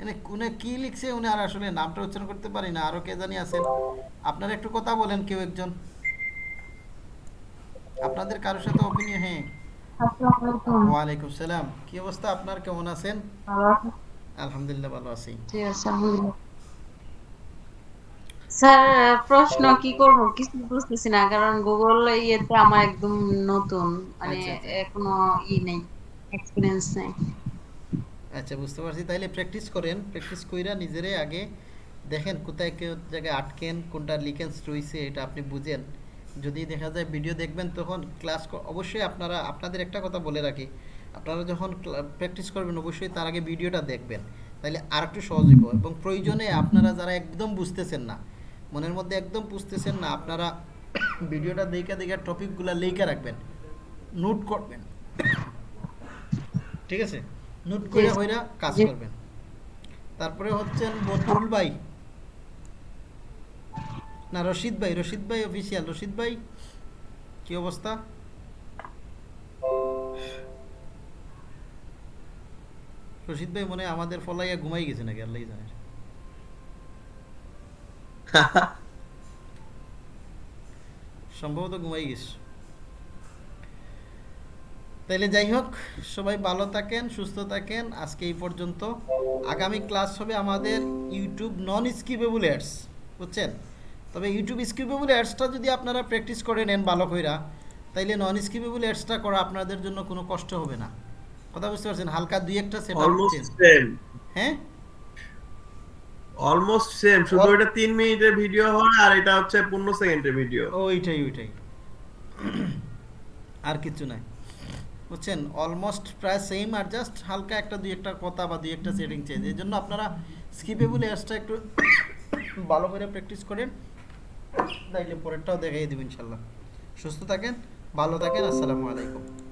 এনে উনি কি লিখছে উনি আর আসলে নামটা উচ্চারণ করতে পারি না আরও কে জানি আছেন। আপনারা একটু কথা বলেন কেউ একজন। আপনাদের কারোর সাথে অপিনিয়ন হ্যাঁ। ওয়ালাইকুম সালাম। কি অবস্থা আপনার? কেমন আছেন? আলহামদুলিল্লাহ ভালো আছে। স্যার প্রশ্ন কি করব? কিছু বুঝতেছি না কারণ গুগল ইয়েতে আমার একদম নতুন মানে আচ্ছা, আচ্ছা। এখনও ই নেই এক্সপিরিয়েন্স নেই। আচ্ছা বুঝতে পারছি। তাইলে প্র্যাকটিস করেন। প্র্যাকটিস কইরা নিজেরে আগে দেখেন কোথায় কেউ জায়গায় আটকেন, কোনটা লিকেন্স রয়েছে এটা আপনি বুঝেন। যদি দেখা যায় ভিডিও দেখবেন, তখন ক্লাস অবশ্যই আপনারা, আপনাদের একটা কথা বলে রাখি। আপনারা যখন প্র্যাকটিস করবেন, অবশ্যই তার আগে ভিডিওটা দেখবেন। তাহলে আর একটু সহজ এবং প্রয়োজনে আপনারা যারা একদম বুঝতেছেন না, মনের মধ্যে একদম বুঝতেছেন না, আপনারা ভিডিওটা দেখে দেখে টপিকগুলো লিখে রাখবেন। নোট করবেন। ঠিক আছে? নোট করে হইরা কাজ করবেন। তারপরে হচ্ছেন বদরুল ভাই। না রশিদ ভাই রশিদ ভাই অফিসিয়াল রশিদ ভাই কি অবস্থা? রশিদ ভাই মনে আমাদের ফলাইয়া ঘুমাই গেছে নাকি আল্লাহ জানে। (laughs) সম্ভবত ঘুমাই গেছে। তাইলে যাই হোক সবাই ভালো থাকেন সুস্থ থাকেন। আজকে এই পর্যন্ত। আগামী ক্লাস হবে আমাদের ইউটিউব নন স্কিপেবল অ্যাডস বুঝছেন? তবে ইউটিউব স্কিপেবল অ্যাডসটা যদি আপনারা প্র্যাকটিস করে নেন ভালো কইরা তাইলে নন স্কিপেবল অ্যাডসটা করা আপনাদের জন্য কোনো কষ্ট হবে না। কথা বুঝতে পারছেন? হালকা দুই একটা সেট হ্যাঁ? অলমোস্ট সেম শুধু এটা তিন মিনিটের ভিডিও হয় আর এটা হচ্ছে পনেরো সেকেন্ডের ভিডিও ওইটাই ওইটাই। আর কিছু নাই। বুঝছেন? অলমোস্ট প্রায় সেম আর জাস্ট হালকা একটা দুই একটা কথা বা দুই একটা সেটিং চেঞ্জ এই জন্য আপনারা স্কিপেবল এয়ার্সটা একটু (coughs) ভালো করে প্র্যাকটিস করেন। তাইলে পরেরটাও দেখাই দেবেন ইনশাল্লাহ। সুস্থ থাকেন, ভালো থাকেন, আসসালামু আলাইকুম।